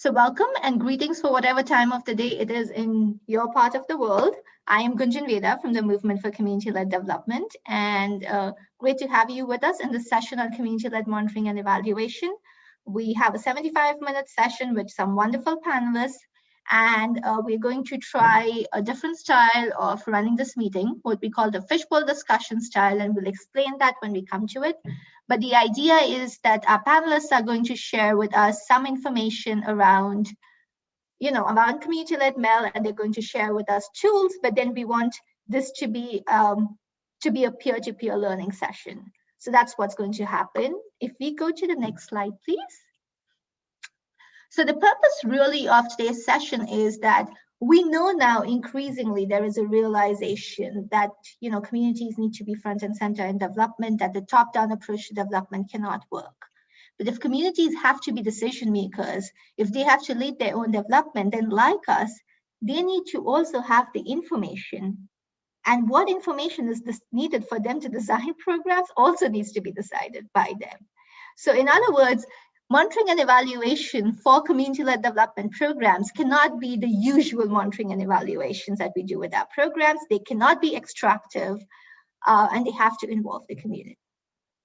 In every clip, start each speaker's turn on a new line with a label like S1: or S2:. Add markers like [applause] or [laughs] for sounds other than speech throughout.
S1: So welcome and greetings for whatever time of the day it is in your part of the world. I am Gunjan Veda from the Movement for Community-Led Development and uh, great to have you with us in this session on community-led monitoring and evaluation. We have a 75 minute session with some wonderful panelists and uh, we're going to try a different style of running this meeting, what we call the fishbowl discussion style, and we'll explain that when we come to it. But the idea is that our panelists are going to share with us some information around, you know, around community-led MEL, and they're going to share with us tools, but then we want this to be um, to be a peer-to-peer -peer learning session. So that's what's going to happen. If we go to the next slide, please. So the purpose really of today's session is that we know now increasingly there is a realization that you know communities need to be front and center in development, that the top-down approach to development cannot work. But if communities have to be decision makers, if they have to lead their own development, then like us, they need to also have the information. And what information is needed for them to design [laughs] programs also needs to be decided by them. So in other words, monitoring and evaluation for community-led development programs cannot be the usual monitoring and evaluations that we do with our programs. They cannot be extractive uh, and they have to involve the community.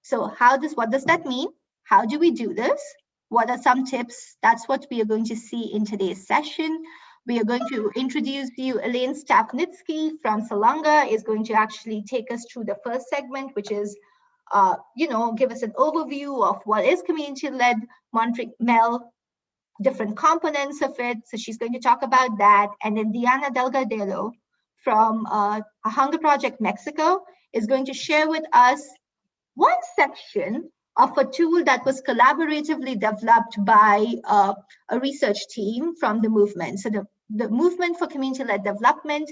S1: So how does, what does that mean? How do we do this? What are some tips? That's what we are going to see in today's session. We are going to introduce you, Elaine Stapnitsky from Salonga is going to actually take us through the first segment, which is uh, you know, give us an overview of what is community-led monitoring MEL, different components of it. So she's going to talk about that. And then Diana Delgadillo from uh, a Hunger Project Mexico is going to share with us one section of a tool that was collaboratively developed by uh, a research team from the movement. So the, the movement for community-led development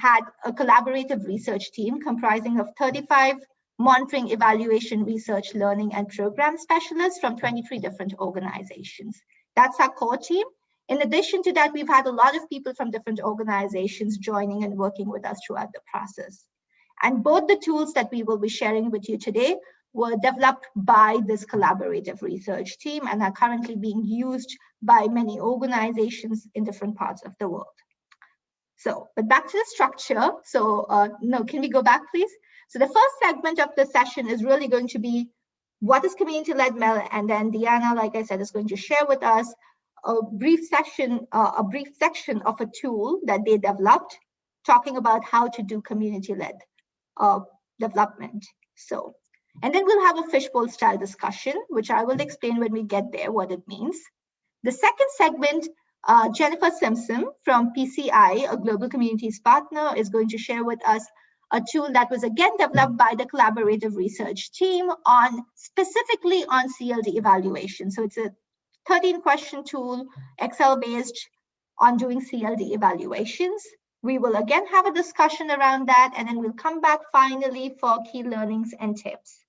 S1: had a collaborative research team comprising of 35 monitoring, evaluation, research, learning, and program specialists from 23 different organizations. That's our core team. In addition to that, we've had a lot of people from different organizations joining and working with us throughout the process. And both the tools that we will be sharing with you today were developed by this collaborative research team and are currently being used by many organizations in different parts of the world. So, but back to the structure. So, uh, no, can we go back, please? So the first segment of the session is really going to be what is community-led MEL, and then Diana, like I said, is going to share with us a brief session, uh, a brief section of a tool that they developed, talking about how to do community-led uh, development. So, and then we'll have a fishbowl style discussion, which I will explain when we get there what it means. The second segment, uh, Jennifer Simpson from PCI, a global communities partner, is going to share with us a tool that was again developed by the collaborative research team on specifically on CLD evaluation. So it's a 13 question tool, Excel based on doing CLD evaluations. We will again have a discussion around that and then we'll come back finally for key learnings and tips.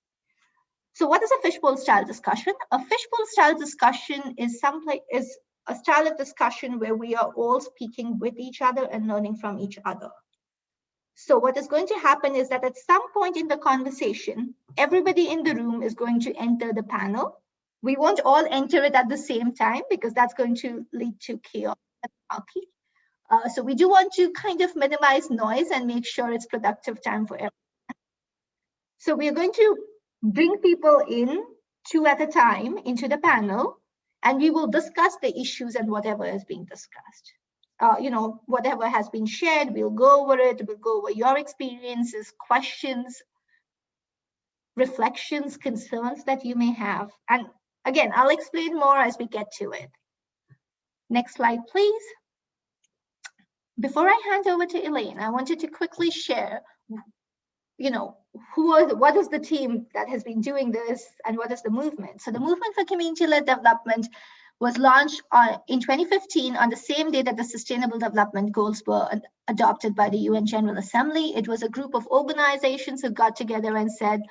S1: So what is a fishbowl style discussion? A fishbowl style discussion is some is a style of discussion where we are all speaking with each other and learning from each other. So what is going to happen is that at some point in the conversation, everybody in the room is going to enter the panel. We won't all enter it at the same time because that's going to lead to chaos uh, so we do want to kind of minimize noise and make sure it's productive time for everyone. So we are going to bring people in two at a time into the panel and we will discuss the issues and whatever is being discussed uh, you know, whatever has been shared, we'll go over it, we'll go over your experiences, questions, reflections, concerns that you may have. And again, I'll explain more as we get to it. Next slide, please. Before I hand over to Elaine, I wanted to quickly share, you know, who are the, what is the team that has been doing this and what is the movement? So the movement for community-led development was launched uh, in 2015 on the same day that the Sustainable Development Goals were adopted by the UN General Assembly. It was a group of organizations who got together and said,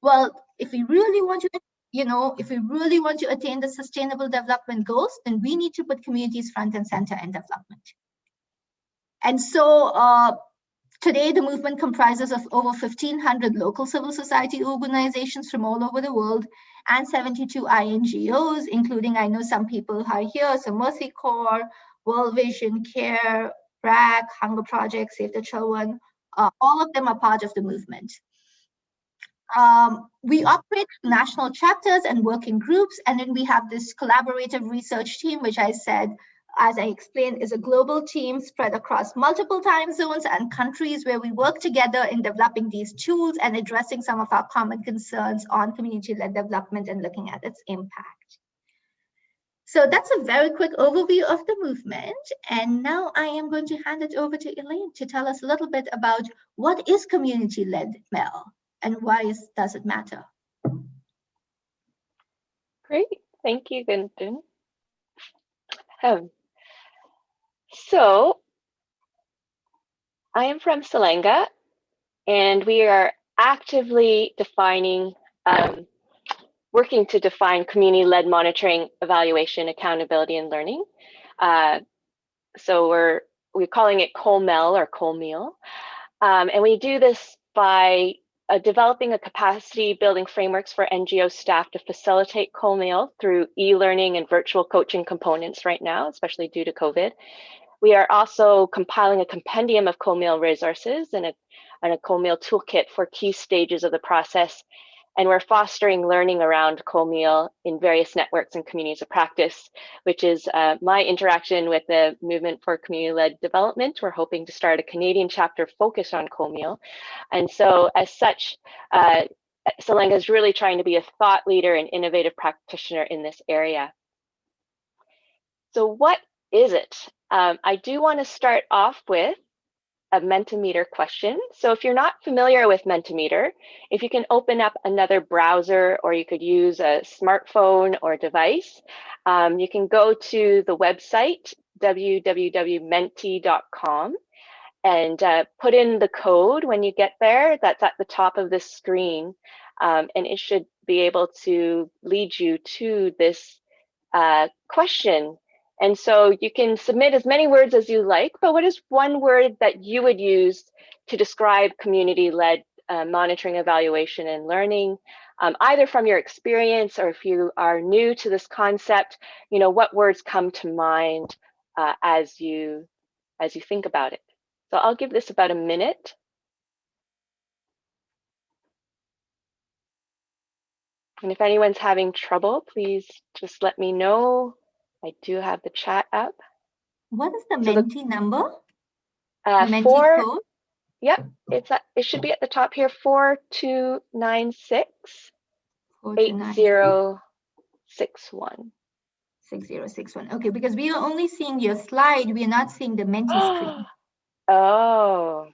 S1: well, if we really want to, you know, if we really want to attain the Sustainable Development Goals, then we need to put communities front and center in development. And so uh, Today, the movement comprises of over 1,500 local civil society organizations from all over the world and 72 INGOs, including, I know some people are here, so Mercy Corps, World Vision, CARE, BRAC, Hunger Project, Save the Children, uh, all of them are part of the movement. Um, we operate national chapters and working groups, and then we have this collaborative research team, which I said, as I explained, is a global team spread across multiple time zones and countries where we work together in developing these tools and addressing some of our common concerns on community-led development and looking at its impact. So that's a very quick overview of the movement. And now I am going to hand it over to Elaine to tell us a little bit about what is community-led MEL and why is, does it matter?
S2: Great, thank you, Gunjan. Um, so I am from Salenga and we are actively defining um, working to define community-led monitoring, evaluation, accountability, and learning. Uh, so we're we're calling it COLMEL or COLMEAL. Um, and we do this by uh, developing a capacity building frameworks for NGO staff to facilitate COLMEAL through e-learning and virtual coaching components right now, especially due to COVID. We are also compiling a compendium of COLMEAL resources and a, and a COLMEAL toolkit for key stages of the process and we're fostering learning around COLMEAL in various networks and communities of practice, which is uh, my interaction with the Movement for Community-Led Development. We're hoping to start a Canadian chapter focused on COLMEAL. And so as such, uh, Salenga is really trying to be a thought leader and innovative practitioner in this area. So what is it? Um, I do want to start off with a Mentimeter question. So if you're not familiar with Mentimeter, if you can open up another browser or you could use a smartphone or device, um, you can go to the website www.menti.com and uh, put in the code when you get there. That's at the top of this screen. Um, and it should be able to lead you to this uh, question and so you can submit as many words as you like, but what is one word that you would use to describe community-led uh, monitoring, evaluation, and learning, um, either from your experience or if you are new to this concept, you know, what words come to mind uh, as you as you think about it. So I'll give this about a minute. And if anyone's having trouble, please just let me know I do have the chat up.
S1: What is the so Menti the, number?
S2: Uh, Menti four, code? Yep, it's at, it should be at the top here, 4296 8061.
S1: 6061. Okay, because we are only seeing your slide, we are not seeing the Menti [gasps] screen.
S2: Oh,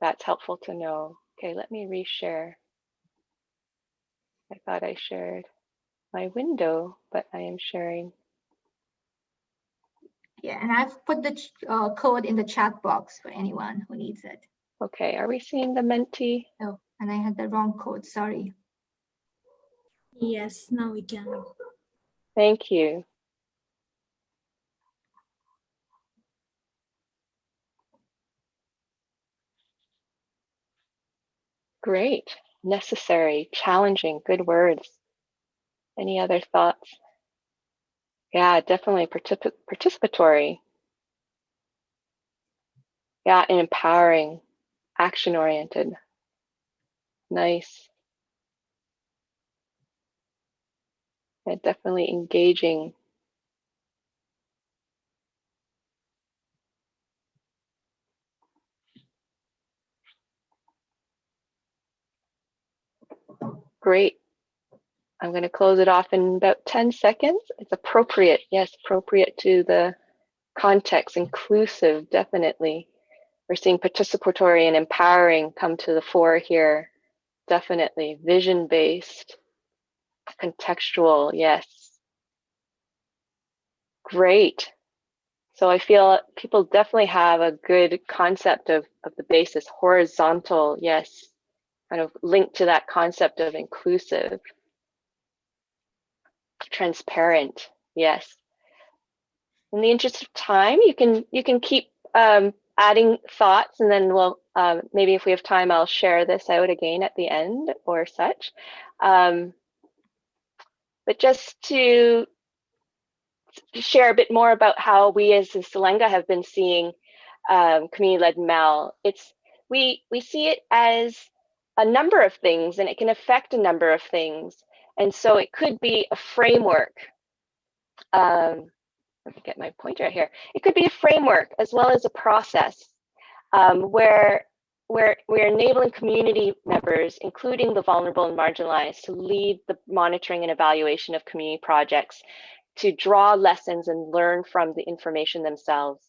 S2: that's helpful to know. Okay, let me reshare. I thought I shared my window, but I am sharing
S1: yeah, and I've put the uh, code in the chat box for anyone who needs it.
S2: Okay, are we seeing the Menti?
S1: Oh, and I had the wrong code, sorry.
S3: Yes, now we can.
S2: Thank you. Great, necessary, challenging, good words. Any other thoughts? Yeah, definitely particip participatory. Yeah, and empowering, action oriented. Nice. Yeah, definitely engaging. Great. I'm going to close it off in about 10 seconds. It's appropriate, yes, appropriate to the context, inclusive, definitely. We're seeing participatory and empowering come to the fore here, definitely. Vision-based, contextual, yes. Great. So I feel people definitely have a good concept of, of the basis, horizontal, yes, kind of linked to that concept of inclusive transparent. Yes. In the interest of time, you can you can keep um, adding thoughts and then we'll um, maybe if we have time, I'll share this out again at the end or such. Um, but just to share a bit more about how we as in Salenga have been seeing um, community-led MEL. It's we we see it as a number of things and it can affect a number of things. And so it could be a framework. Um, let me get my pointer here. It could be a framework as well as a process um, where where we're enabling community members, including the vulnerable and marginalized, to lead the monitoring and evaluation of community projects, to draw lessons and learn from the information themselves.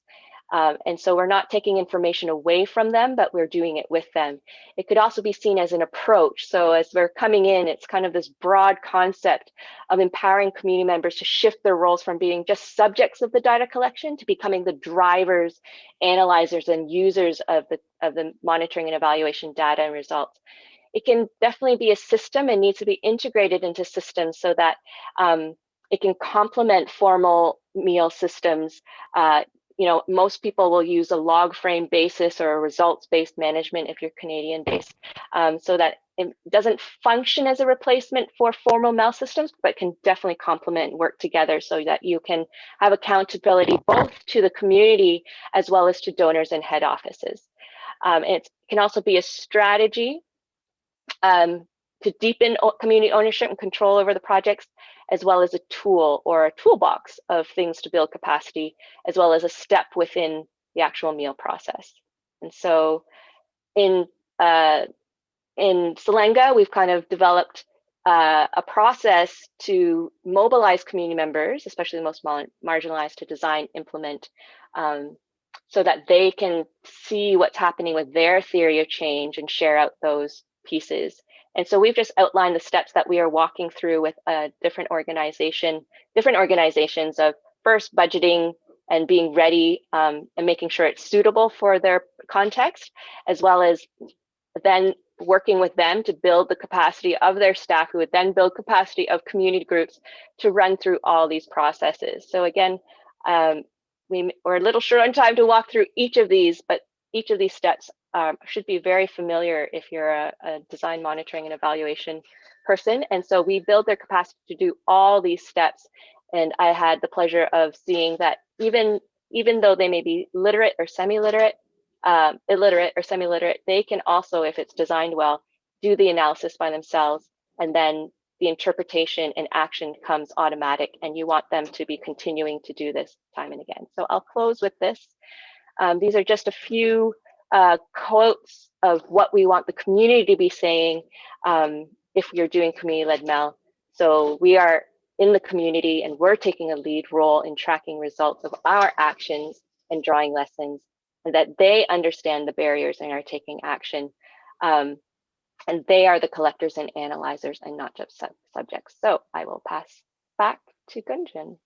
S2: Um, and so we're not taking information away from them, but we're doing it with them. It could also be seen as an approach. So as we're coming in, it's kind of this broad concept of empowering community members to shift their roles from being just subjects of the data collection to becoming the drivers, analyzers, and users of the, of the monitoring and evaluation data and results it can definitely be a system and needs to be integrated into systems so that um, it can complement formal meal systems uh, you know, most people will use a log frame basis or a results-based management if you're Canadian based, um, so that it doesn't function as a replacement for formal MEL systems, but can definitely complement and work together so that you can have accountability both to the community as well as to donors and head offices. Um, it can also be a strategy um, to deepen community ownership and control over the projects, as well as a tool or a toolbox of things to build capacity, as well as a step within the actual meal process. And so in, uh, in Salenga, we've kind of developed uh, a process to mobilize community members, especially the most marginalized, to design, implement, um, so that they can see what's happening with their theory of change and share out those pieces and so we've just outlined the steps that we are walking through with a different organization, different organizations of first budgeting and being ready um, and making sure it's suitable for their context, as well as then working with them to build the capacity of their staff who would then build capacity of community groups to run through all these processes. So again, um, we, we're a little short on time to walk through each of these, but each of these steps um, should be very familiar if you're a, a, design monitoring and evaluation person. And so we build their capacity to do all these steps. And I had the pleasure of seeing that even, even though they may be literate or semi-literate, um, illiterate or semi-literate, they can also, if it's designed well, do the analysis by themselves. And then the interpretation and action comes automatic and you want them to be continuing to do this time and again. So I'll close with this. Um, these are just a few uh, quotes of what we want the community to be saying um, if we are doing community-led MEL. So we are in the community and we're taking a lead role in tracking results of our actions and drawing lessons and that they understand the barriers and are taking action. Um, and they are the collectors and analyzers and not just sub subjects. So I will pass back to Gunjan.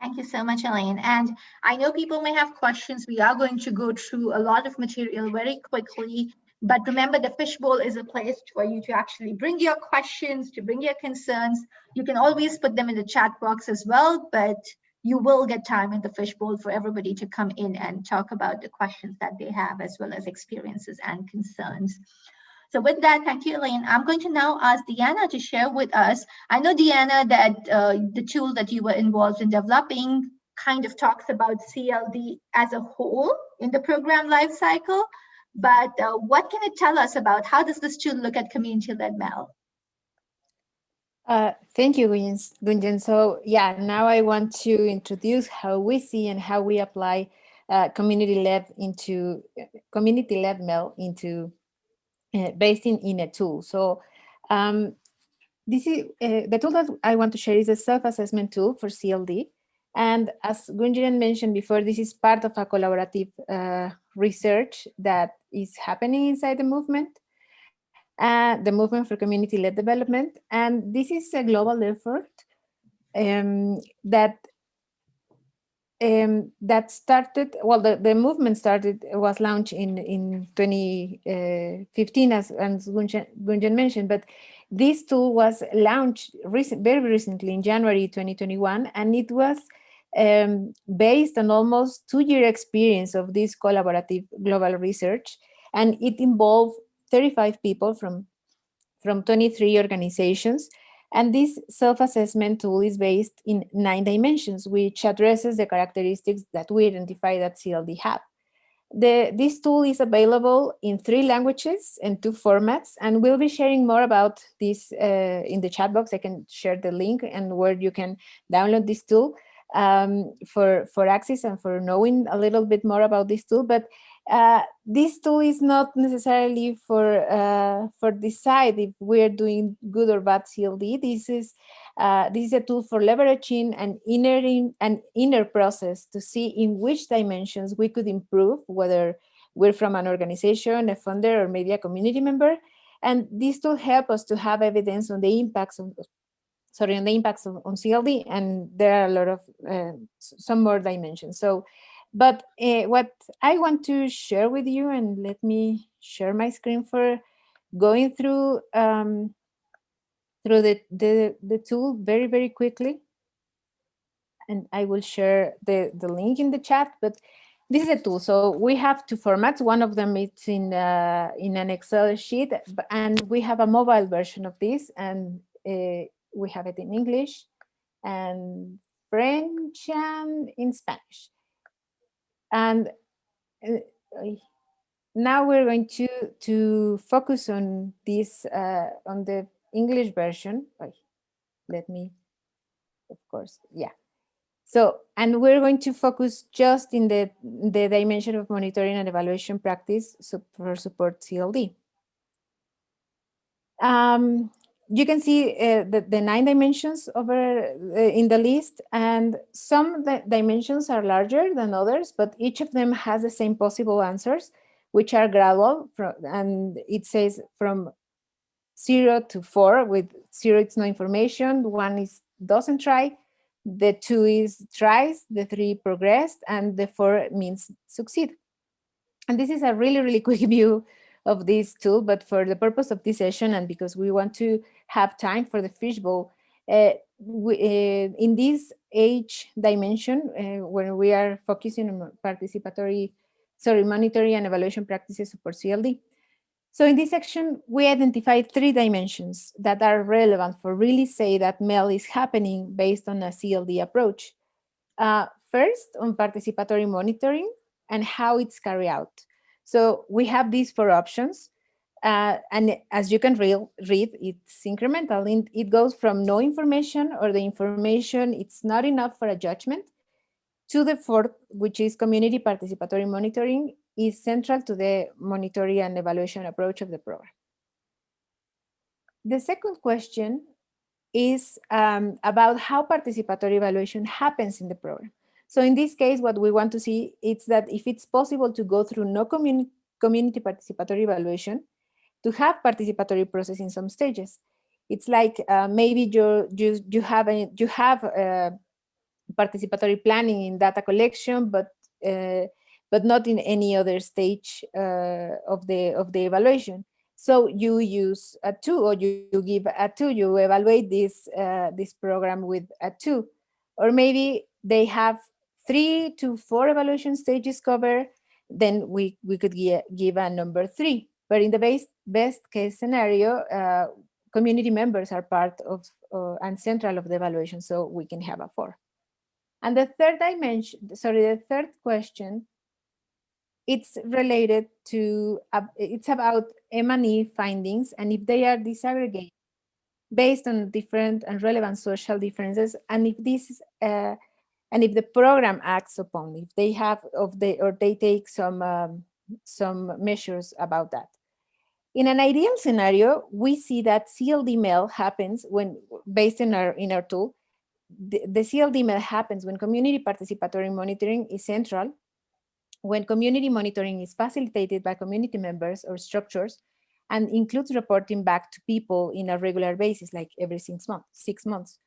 S1: Thank you so much, Elaine. And I know people may have questions. We are going to go through a lot of material very quickly. But remember, the fishbowl is a place for you to actually bring your questions, to bring your concerns. You can always put them in the chat box as well, but you will get time in the fishbowl for everybody to come in and talk about the questions that they have, as well as experiences and concerns. So with that, thank you, Elaine. I'm going to now ask Diana to share with us. I know, Diana, that uh, the tool that you were involved in developing kind of talks about CLD as a whole in the program lifecycle, but uh, what can it tell us about how does this tool look at community-led MEL?
S3: Uh, thank you, Gunjan. So yeah, now I want to introduce how we see and how we apply uh, community-led into community-led MEL into uh, based in, in a tool. So um, this is uh, the tool that I want to share is a self-assessment tool for CLD. And as Gunjan mentioned before, this is part of a collaborative uh, research that is happening inside the movement, uh, the movement for community-led development. And this is a global effort um, that um, that started, well, the, the movement started, was launched in, in 2015, as, as Gunjan, Gunjan mentioned, but this tool was launched recent, very recently in January 2021, and it was um, based on almost two-year experience of this collaborative global research, and it involved 35 people from, from 23 organizations. And this self-assessment tool is based in nine dimensions, which addresses the characteristics that we identify that CLD have. The, this tool is available in three languages and two formats, and we'll be sharing more about this uh, in the chat box. I can share the link and where you can download this tool um, for, for access and for knowing a little bit more about this tool. But uh, this tool is not necessarily for uh, for decide if we're doing good or bad CLD. This is uh, this is a tool for leveraging an inner an inner process to see in which dimensions we could improve, whether we're from an organization, a funder, or maybe a community member. And this tool help us to have evidence on the impacts of sorry on the impacts of, on CLD, and there are a lot of uh, some more dimensions. So but uh, what I want to share with you, and let me share my screen for going through um, through the, the, the tool very, very quickly. And I will share the, the link in the chat, but this is a tool. So we have two formats. One of them is in, uh, in an Excel sheet, and we have a mobile version of this, and uh, we have it in English and French and in Spanish. And uh, now we're going to to focus on this uh, on the English version. let me, of course, yeah. So, and we're going to focus just in the the dimension of monitoring and evaluation practice for support CLD. Um, you can see uh, the, the, nine dimensions over uh, in the list and some the dimensions are larger than others, but each of them has the same possible answers, which are gradual from, and it says from zero to four with zero, it's no information. One is doesn't try, the two is tries, the three progressed, and the four means succeed. And this is a really, really [laughs] quick view of this tool, but for the purpose of this session and because we want to have time for the fishbowl, uh, we, uh, in this age dimension, uh, when we are focusing on participatory, sorry, monitoring and evaluation practices for CLD. So in this section, we identified three dimensions that are relevant for really say that MEL is happening based on a CLD approach. Uh, first, on participatory monitoring and how it's carried out. So we have these four options. Uh, and as you can re read, it's incremental. It goes from no information or the information, it's not enough for a judgment, to the fourth, which is community participatory monitoring, is central to the monitoring and evaluation approach of the program. The second question is um, about how participatory evaluation happens in the program. So in this case, what we want to see is that if it's possible to go through no community, community participatory evaluation, to have participatory process in some stages. It's like uh, maybe you you you have a, you have a participatory planning in data collection, but uh, but not in any other stage uh, of the of the evaluation. So you use a two, or you, you give a two. You evaluate this uh, this program with a two, or maybe they have three to four evaluation stages covered, then we, we could give, give a number three. But in the best, best case scenario, uh, community members are part of uh, and central of the evaluation, so we can have a four. And the third dimension, sorry, the third question, it's related to, uh, it's about M&E findings and if they are disaggregated based on different and relevant social differences, and if this is uh, and if the program acts upon if they have of the or they take some um, some measures about that in an ideal scenario we see that cld MEL happens when based in our in our tool the, the cld MEL happens when community participatory monitoring is central when community monitoring is facilitated by community members or structures and includes reporting back to people in a regular basis like every six months six months.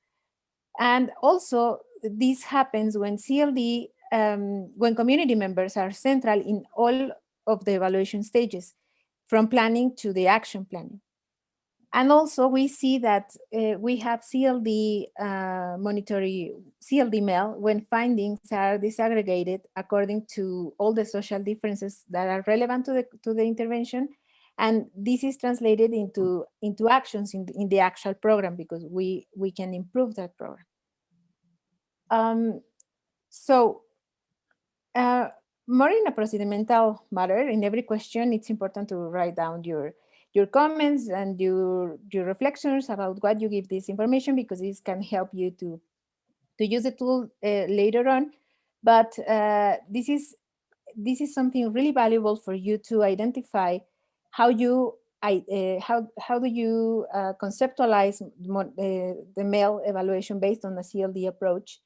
S3: And also this happens when CLD, um, when community members are central in all of the evaluation stages, from planning to the action planning. And also we see that uh, we have CLD uh, monitoring, CLD MEL when findings are disaggregated according to all the social differences that are relevant to the, to the intervention. And this is translated into, into actions in the, in the actual program because we, we can improve that program. Um, so uh, more in a procedimental matter, in every question, it's important to write down your your comments and your your reflections about what you give this information because this can help you to to use the tool uh, later on. But uh, this is this is something really valuable for you to identify how you I, uh, how how do you uh, conceptualize uh, the male evaluation based on the CLD approach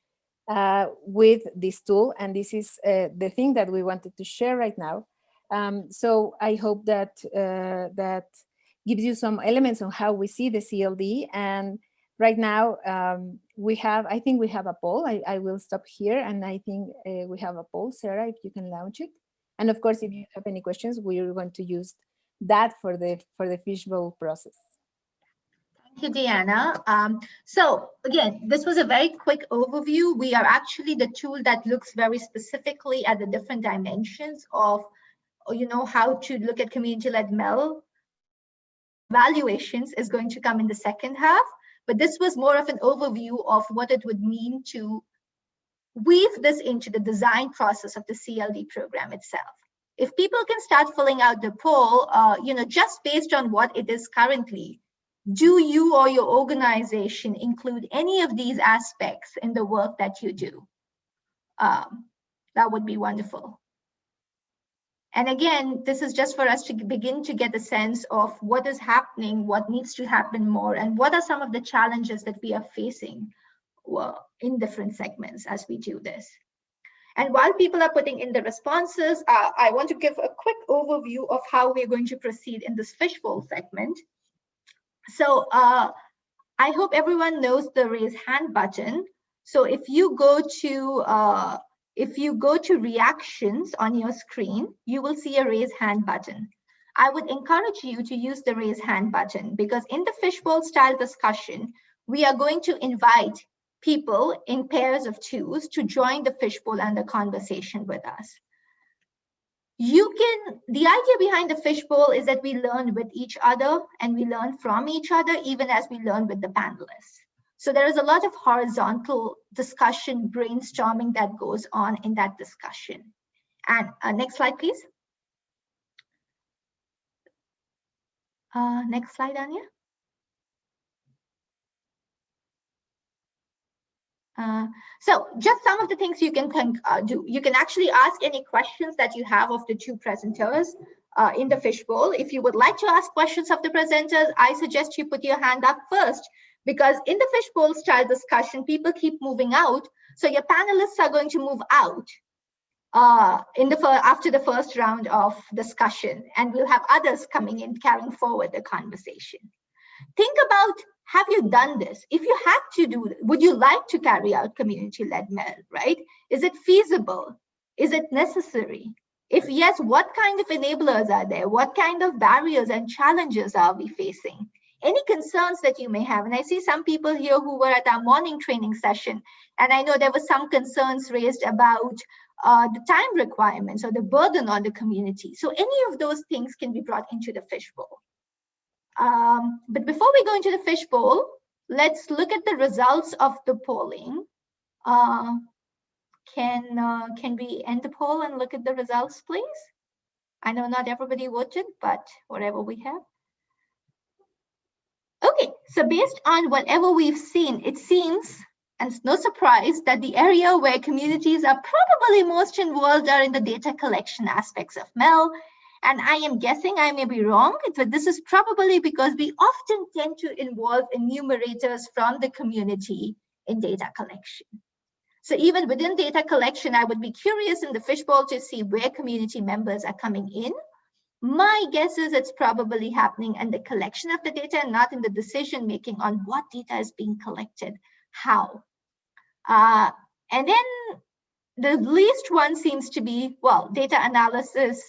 S3: uh, with this tool. And this is uh, the thing that we wanted to share right now. Um, so I hope that uh, that gives you some elements on how we see the CLD. And right now um, we have, I think we have a poll. I, I will stop here and I think uh, we have a poll. Sarah, if you can launch it. And of course, if you have any questions, we're going to use that for the for the fishbowl process.
S1: Thank you, Diana. Um, so again, this was a very quick overview. We are actually the tool that looks very specifically at the different dimensions of, you know, how to look at community-led MEL. valuations is going to come in the second half, but this was more of an overview of what it would mean to weave this into the design process of the CLD program itself. If people can start filling out the poll, uh, you know, just based on what it is currently, do you or your organization include any of these aspects in the work that you do? Um, that would be wonderful. And again, this is just for us to begin to get a sense of what is happening, what needs to happen more, and what are some of the challenges that we are facing in different segments as we do this. And while people are putting in the responses, uh, I want to give a quick overview of how we're going to proceed in this fishbowl segment. So uh, I hope everyone knows the raise hand button. So if you go to uh, if you go to reactions on your screen, you will see a raise hand button. I would encourage you to use the raise hand button because in the fishbowl style discussion, we are going to invite people in pairs of twos to join the fishbowl and the conversation with us you can the idea behind the fishbowl is that we learn with each other and we learn from each other even as we learn with the panelists. So there is a lot of horizontal discussion brainstorming that goes on in that discussion. And uh, next slide please. Uh, next slide anya Uh, so just some of the things you can uh, do. You can actually ask any questions that you have of the two presenters uh, in the fishbowl. If you would like to ask questions of the presenters, I suggest you put your hand up first because in the fishbowl style discussion, people keep moving out. So your panelists are going to move out uh, in the after the first round of discussion, and we'll have others coming in carrying forward the conversation. Think about have you done this? If you had to do, would you like to carry out community-led MEL, right? Is it feasible? Is it necessary? If yes, what kind of enablers are there? What kind of barriers and challenges are we facing? Any concerns that you may have? And I see some people here who were at our morning training session, and I know there were some concerns raised about uh, the time requirements or the burden on the community. So any of those things can be brought into the fishbowl. Um, but before we go into the fishbowl, let's look at the results of the polling. Uh, can uh, can we end the poll and look at the results, please? I know not everybody voted, but whatever we have. Okay, so based on whatever we've seen, it seems, and it's no surprise, that the area where communities are probably most involved are in the data collection aspects of MEL and I am guessing I may be wrong, but this is probably because we often tend to involve enumerators from the community in data collection. So even within data collection, I would be curious in the fishbowl to see where community members are coming in. My guess is it's probably happening in the collection of the data and not in the decision making on what data is being collected, how. Uh, and then the least one seems to be, well, data analysis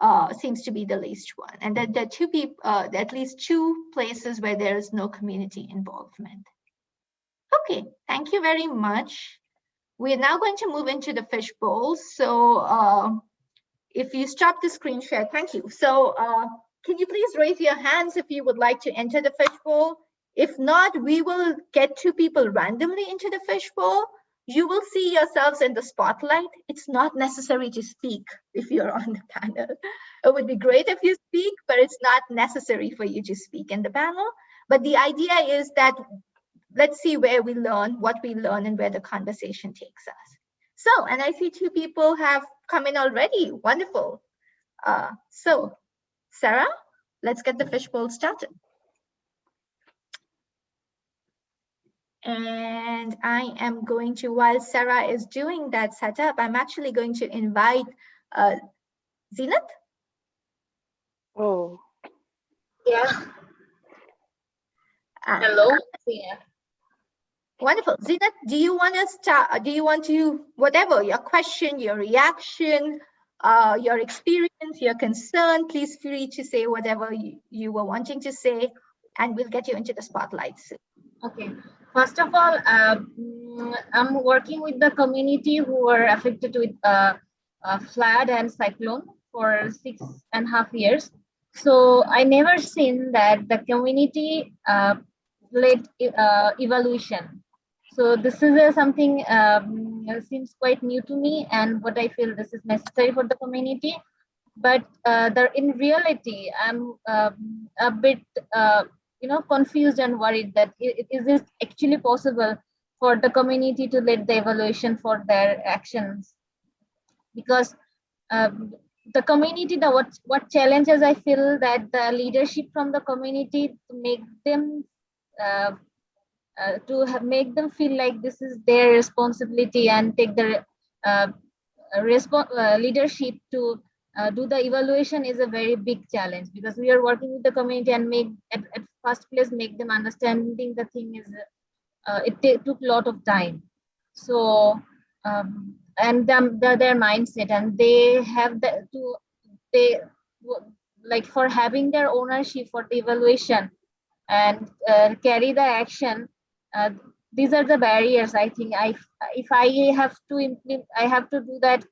S1: uh, seems to be the least one. And that there are two people, uh, at least two places where there is no community involvement. Okay, thank you very much. We're now going to move into the fishbowl. So uh, if you stop the screen share, thank you. So uh, can you please raise your hands if you would like to enter the fishbowl? If not, we will get two people randomly into the fishbowl you will see yourselves in the spotlight. It's not necessary to speak if you're on the panel. It would be great if you speak, but it's not necessary for you to speak in the panel. But the idea is that let's see where we learn, what we learn, and where the conversation takes us. So, and I see two people have come in already. Wonderful. Uh, so, Sarah, let's get the fishbowl started. And I am going to, while Sarah is doing that setup, I'm actually going to invite uh, Zenith.
S2: Oh.
S4: Yeah.
S1: Uh,
S4: Hello. Yeah.
S1: Wonderful. Zenith, do you want to start, do you want to, whatever, your question, your reaction, uh, your experience, your concern, please free to say whatever you, you were wanting to say, and we'll get you into the spotlight soon.
S4: Okay. First of all, uh, I'm working with the community who were affected with uh, flood and cyclone for six and a half years. So I never seen that the community uh, led uh, evaluation. So this is uh, something um, seems quite new to me and what I feel this is necessary for the community. But uh, the, in reality, I'm um, a bit you know confused and worried that is it actually possible for the community to let the evaluation for their actions? Because um, the community the what what challenges i feel that the leadership from the community to make them uh, uh, to have, make them feel like this is their responsibility and take the uh, uh leadership to uh, do the evaluation is a very big challenge because we are working with the community and make at, at first place make them understanding the thing is uh, it took a lot of time. So um, and them the, their mindset and they have the to they like for having their ownership for the evaluation and uh, carry the action uh, these are the barriers i think. I if i have to implement i have to do that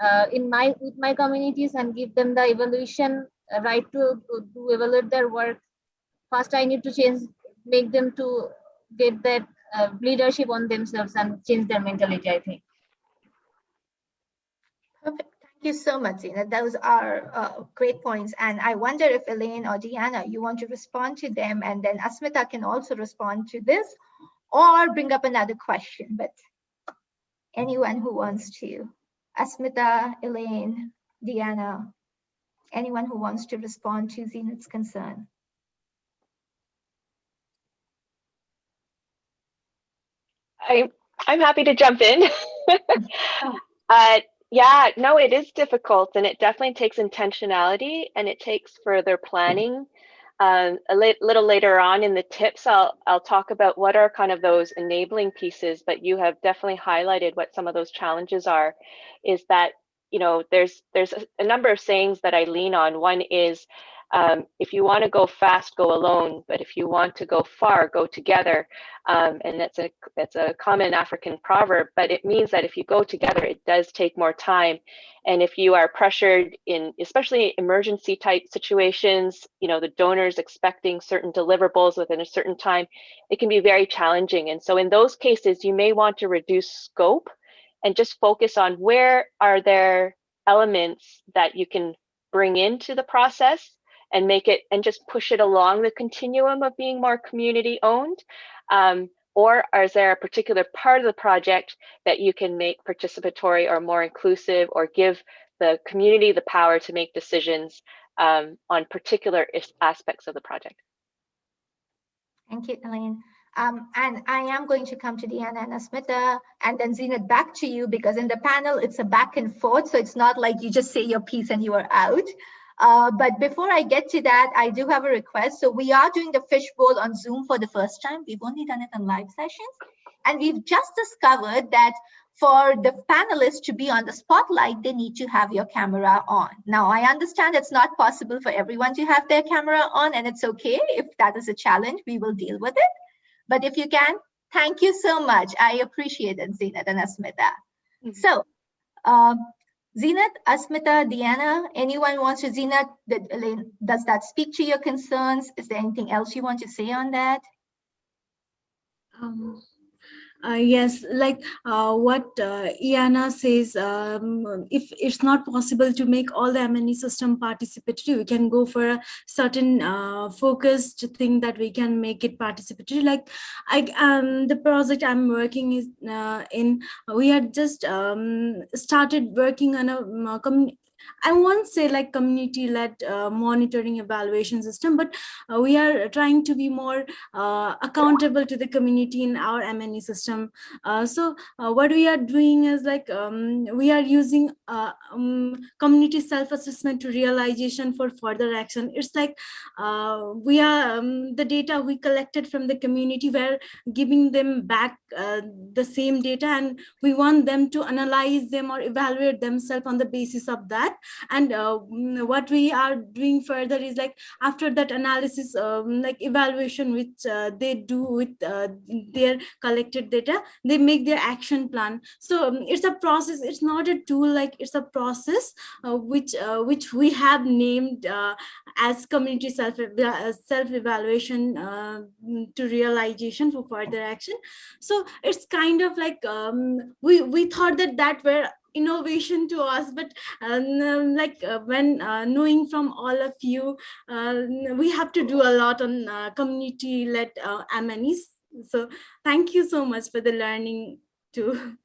S4: uh, in my with my communities and give them the evaluation uh, right to, to, to evaluate their work. First i need to change make them to get that uh, leadership on themselves and change their mentality i think.
S1: Perfect. Thank you so much Zina. those are uh, great points. And i wonder if elaine or diana you want to respond to them and then asmita can also respond to this or bring up another question. But anyone who wants to Asmita, Elaine, Diana, anyone who wants to respond to Zenith's concern.
S2: I, I'm happy to jump in. [laughs] uh, yeah, no, it is difficult and it definitely takes intentionality and it takes further planning um, a li little later on in the tips, I'll, I'll talk about what are kind of those enabling pieces, but you have definitely highlighted what some of those challenges are, is that, you know, there's, there's a, a number of sayings that I lean on. One is um, if you want to go fast, go alone. But if you want to go far, go together. Um, and that's a that's a common African proverb. But it means that if you go together, it does take more time. And if you are pressured in, especially emergency type situations, you know, the donors expecting certain deliverables within a certain time, it can be very challenging. And so in those cases, you may want to reduce scope and just focus on where are there elements that you can bring into the process and make it and just push it along the continuum of being more community owned? Um, or is there a particular part of the project that you can make participatory or more inclusive or give the community the power to make decisions um, on particular aspects of the project?
S1: Thank you, Elaine. Um, and I am going to come to Diana and Asmita and then Zenith back to you because in the panel, it's a back and forth. So it's not like you just say your piece and you are out. Uh, but before I get to that, I do have a request. So we are doing the fishbowl on Zoom for the first time. We've only done it on live sessions. And we've just discovered that for the panelists to be on the spotlight, they need to have your camera on. Now, I understand it's not possible for everyone to have their camera on, and it's okay if that is a challenge, we will deal with it. But if you can, thank you so much. I appreciate it, Zenat and Asmita.
S2: Mhm.
S1: So, um, Zenat, Asmita, Diana, anyone wants to, Zenat, does that speak to your concerns? Is there anything else you want to say on that?
S5: Um, uh, yes, like uh, what uh, Iana says, um, if it's not possible to make all the M&E system participatory, we can go for a certain uh, focused thing that we can make it participatory. Like I, um, the project I'm working is uh, in, we had just um, started working on a um, commu- I won't say like community-led uh, monitoring evaluation system, but uh, we are trying to be more uh, accountable to the community in our M&E system. Uh, so uh, what we are doing is like um, we are using uh, um, community self-assessment to realization for further action. It's like we are um, the data we collected from the community. We're giving them back the same data, and we want them to analyze them or evaluate themselves on the basis of that. And uh, mm, what we are doing further is like after that analysis um, like evaluation which uh, they do with uh, their collected data they make their action plan. So um, it's a process it's not a tool like it's a process uh, which uh, which we have named uh, as community self self evaluation uh, to realization for further action. So it's kind of like um, we we thought that that were innovation to us but um, like uh, when uh, knowing from all of you uh, we have to do a lot on uh, community led uh, M&Es. so thank you so much for the learning too [laughs]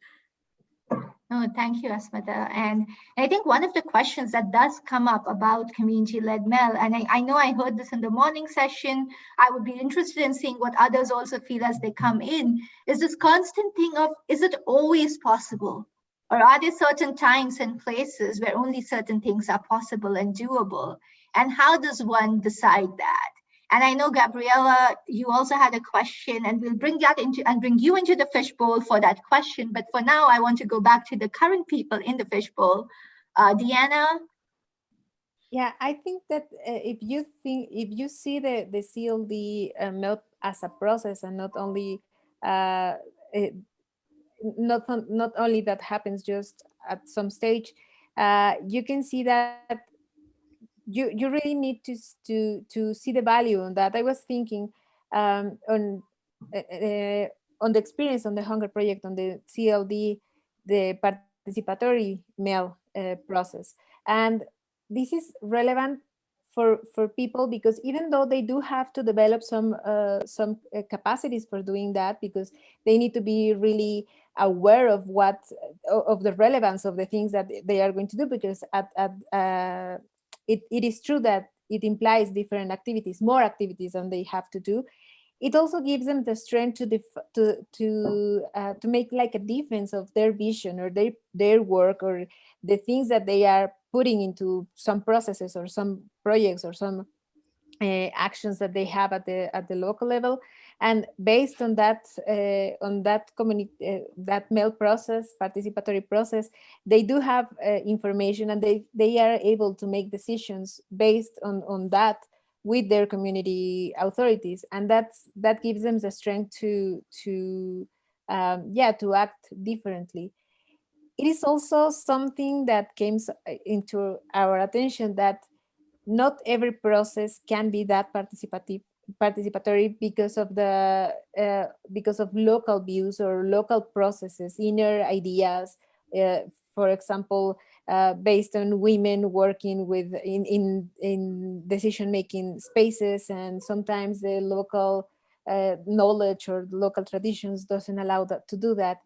S1: Oh, thank you, Asmita. And I think one of the questions that does come up about community-led MEL, and I, I know I heard this in the morning session, I would be interested in seeing what others also feel as they come in, is this constant thing of, is it always possible? Or are there certain times and places where only certain things are possible and doable? And how does one decide that? And I know, Gabriella, you also had a question and we'll bring that into and bring you into the fishbowl for that question. But for now, I want to go back to the current people in the fishbowl. Uh, Diana,
S3: Yeah, I think that uh, if you think if you see the the CLD uh, MEL as a process and not only uh, it, not not only that happens just at some stage, uh, you can see that you you really need to to to see the value on that. I was thinking um, on uh, on the experience on the Hunger Project on the CLD, the participatory MEL uh, process, and this is relevant for for people because even though they do have to develop some uh, some uh, capacities for doing that because they need to be really aware of what of the relevance of the things that they are going to do because at, at uh, it, it is true that it implies different activities more activities than they have to do. It also gives them the strength to def- to to uh, to make like a defense of their vision or their their work or the things that they are putting into some processes or some projects or some uh, actions that they have at the at the local level. And based on that uh, on that community uh, that MEL process participatory process they do have uh, information and they they are able to make decisions based on on that with their community authorities. And that's that gives them the strength to to um, yeah to act differently. It is also something that came into our attention that not every process can be that participative participatory because of the uh, because of local views or local processes inner ideas uh, for example uh, based on women working with in in, in decision making spaces and sometimes the local uh, knowledge or local traditions doesn't allow that to do that.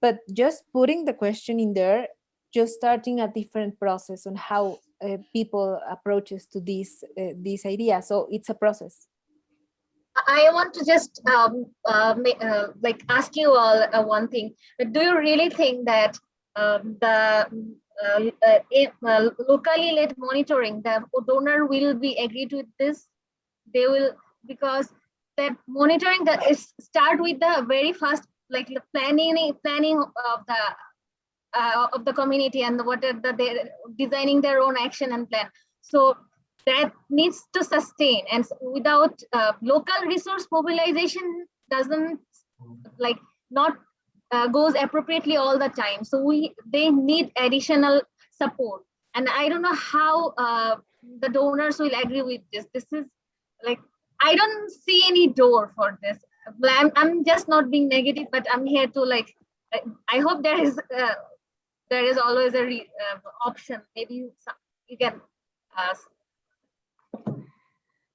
S3: But just putting the question in there just starting a different process on how uh, people approaches to this uh, this idea so it's a process
S4: I want to just um, uh, uh, like ask you all uh, one thing. Do you really think that um, the locally led monitoring, the donor will be agreed with this? They will because that monitoring that is start with the very first like the planning planning of the uh, of the community and what are the they're designing their own action and plan. So that needs to sustain and without uh, local resource mobilization doesn't like not uh, goes appropriately all the time. So we they need additional support. And I don't know how uh, the donors will agree with this. This is like, I don't see any door for this. I'm, I'm just not being negative, but I'm here to like, I, hope there is uh, there is always a re, uh, option. Maybe you, you can uh,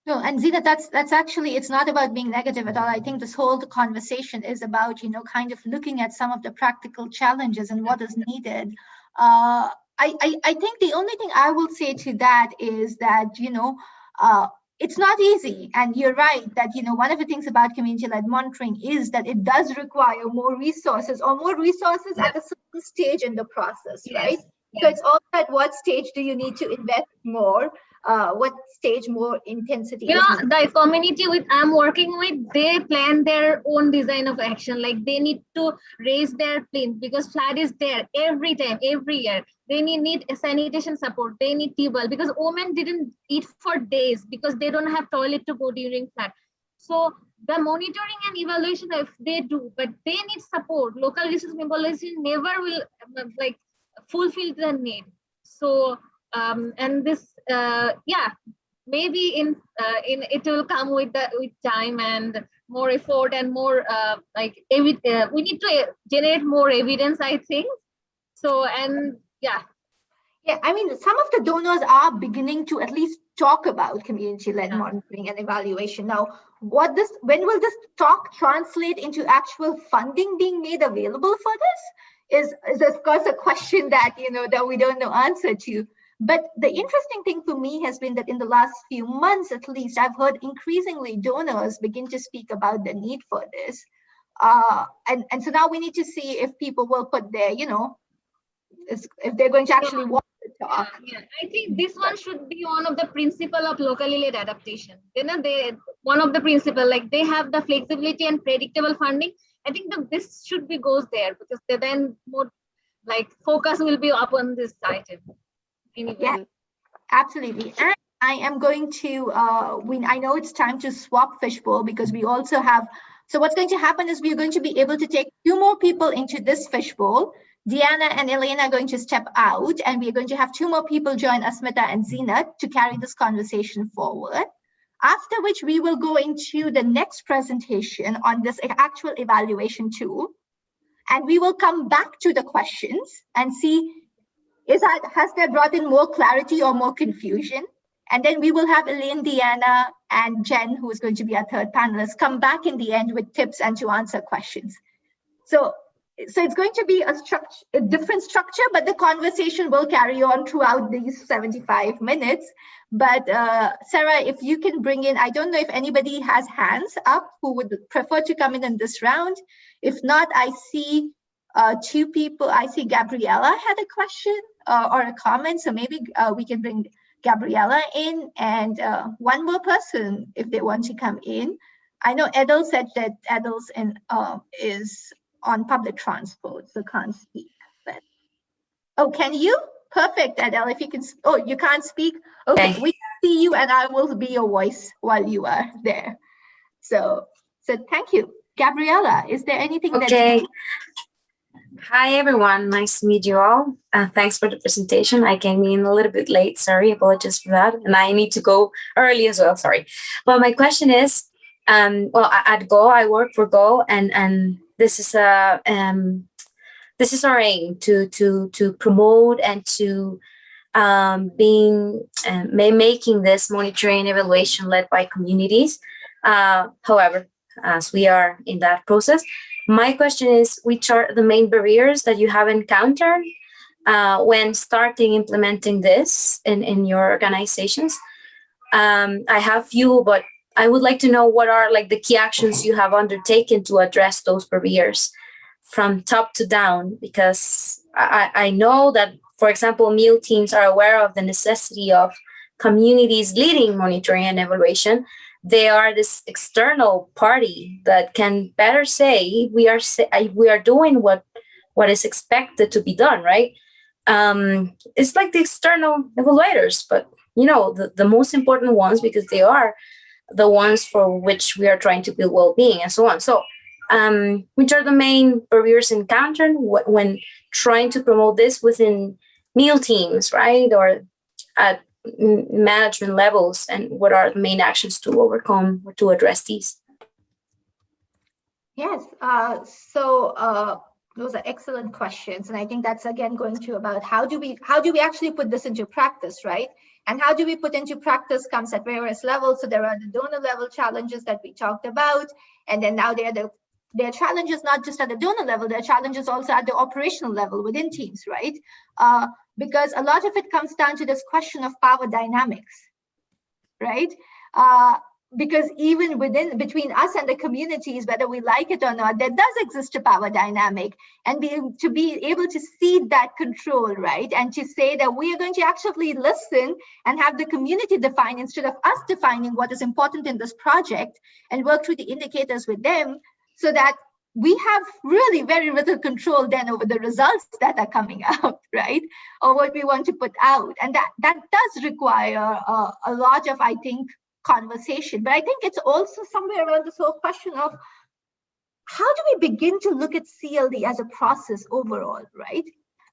S1: No, and Zina, that's that's actually it's not about being negative at all. I think this whole conversation is about you know kind of looking at some of the practical challenges and what is needed. Uh, I, I I think the only thing I will say to that is that you know uh, it's not easy, and you're right that you know one of the things about community-led monitoring is that it does require more resources or more resources at a certain stage in the process, right? So it's all at what stage do you need to invest more? Uh, what stage more intensity?
S4: you
S1: is
S4: know
S1: needed?
S4: the community with i'm working with they plan their own design of action like they need to raise their plinth because flood is there every time every year they need, need sanitation support. They need table because women didn't eat for days because they don't have toilet to go during flood so the monitoring and evaluation if they do but they need support. Local resource mobilization never will um, like fulfill the need. So um and this uh yeah maybe in uh, in it will come with the with time and more effort and more uh, like uh, we need to generate more evidence i think. So and yeah
S1: Yeah, I mean, some of the donors are beginning to at least talk about community-led
S4: Yeah.
S1: monitoring and evaluation. Now, what this, when will this talk translate into actual funding being made available for this? Is, is of course a question that, you know, that we don't know answer to. But the interesting thing for me has been that in the last few months, at least, I've heard increasingly donors begin to speak about the need for this. Uh, and, and so now we need to see if people will put their, you know, is- if they're going to actually want to talk.
S4: yeah, yeah. i think this one should be one of the principle of locally led adaptation you know they one of the principle like they have the flexibility and predictable funding i think the, this should be goes there because they then more like focus will be upon this item anyway
S1: Yeah. Absolutely. And I am going to, uh, we, I know it's time to swap fishbowl because we also have, so what's going to happen is we're going to be able to take two more people into this fishbowl. Diana and Elena are going to step out and we're going to have two more people join Asmita and Zina to carry this conversation forward. After which we will go into the next presentation on this actual evaluation tool. And we will come back to the questions and see is that has that brought in more clarity or more confusion? And then we will have Elaine, Diana, and Jen, who is going to be our third panelist, come back in the end with tips and to answer questions. So, so it's going to be a structure, a different structure, but the conversation will carry on throughout these 75 minutes. But uh, Sarah, if you can bring in, I don't know if anybody has hands up who would prefer to come in in this round. If not, I see uh, two people. I see Gabriella had a question uh, or a comment, so maybe uh, we can bring Gabriella in and uh, one more person if they want to come in. I know Edel said that Edel's in uh, is on public transport, so can't speak. But oh, can you? Perfect, Edel. If you can. Oh, you can't speak. Okay,
S6: Okay.
S1: we can see you, and I will be your voice while you are there. So, so thank you, Gabriella. Is there anything that?
S6: Okay. Hi, everyone. Nice to meet you all. Uh, thanks for the presentation. I came in a little bit late. Sorry, apologies for that. And I need to go early as well. Sorry. But my question is, um, well, at Go, I work for Go, and and this is a um, this is our aim to to to promote and to um, being um, ma- making this monitoring evaluation led by communities. Uh, however, as we are in that process, my question is, which are the main barriers that you have encountered uh, when starting implementing this in, in your organizations? Um, I have few, but I would like to know what are like the key actions you have undertaken to address those barriers from top to down, because I, I know that, for example, MEAL teams are aware of the necessity of communities leading monitoring and evaluation, they are this external party that can better say we are say, we are doing what what is expected to be done, right? Um, it's like the external evaluators, but you know the, the most important ones because they are the ones for which we are trying to build well-being and so on. So um, which are the main barriers encountered when trying to promote this within MEAL teams, right? Or at management levels and what are the main actions to overcome or to address these?
S1: Yes, uh, so uh, those are excellent questions. And I think that's again going to about how do we how do we actually put this into practice, right? And how do we put into practice comes at various levels. So there are the donor level challenges that we talked about. And then now there are the there are challenges not just at the donor level, there are challenges also at the operational level within teams, right? Uh, because a lot of it comes down to this question of power dynamics, right? Uh, because even within between us and the communities, whether we like it or not, there does exist a power dynamic, and be, to be able to see that control, right, and to say that we are going to actually listen and have the community define instead of us defining what is important in this project, and work through the indicators with them, so that we have really very little control then over the results that are coming [laughs] out, right? Or what we want to put out. And that, that does require a lot of, I think, conversation. But I think it's also somewhere around this whole question of how do we begin to look at CLD as a process overall, right?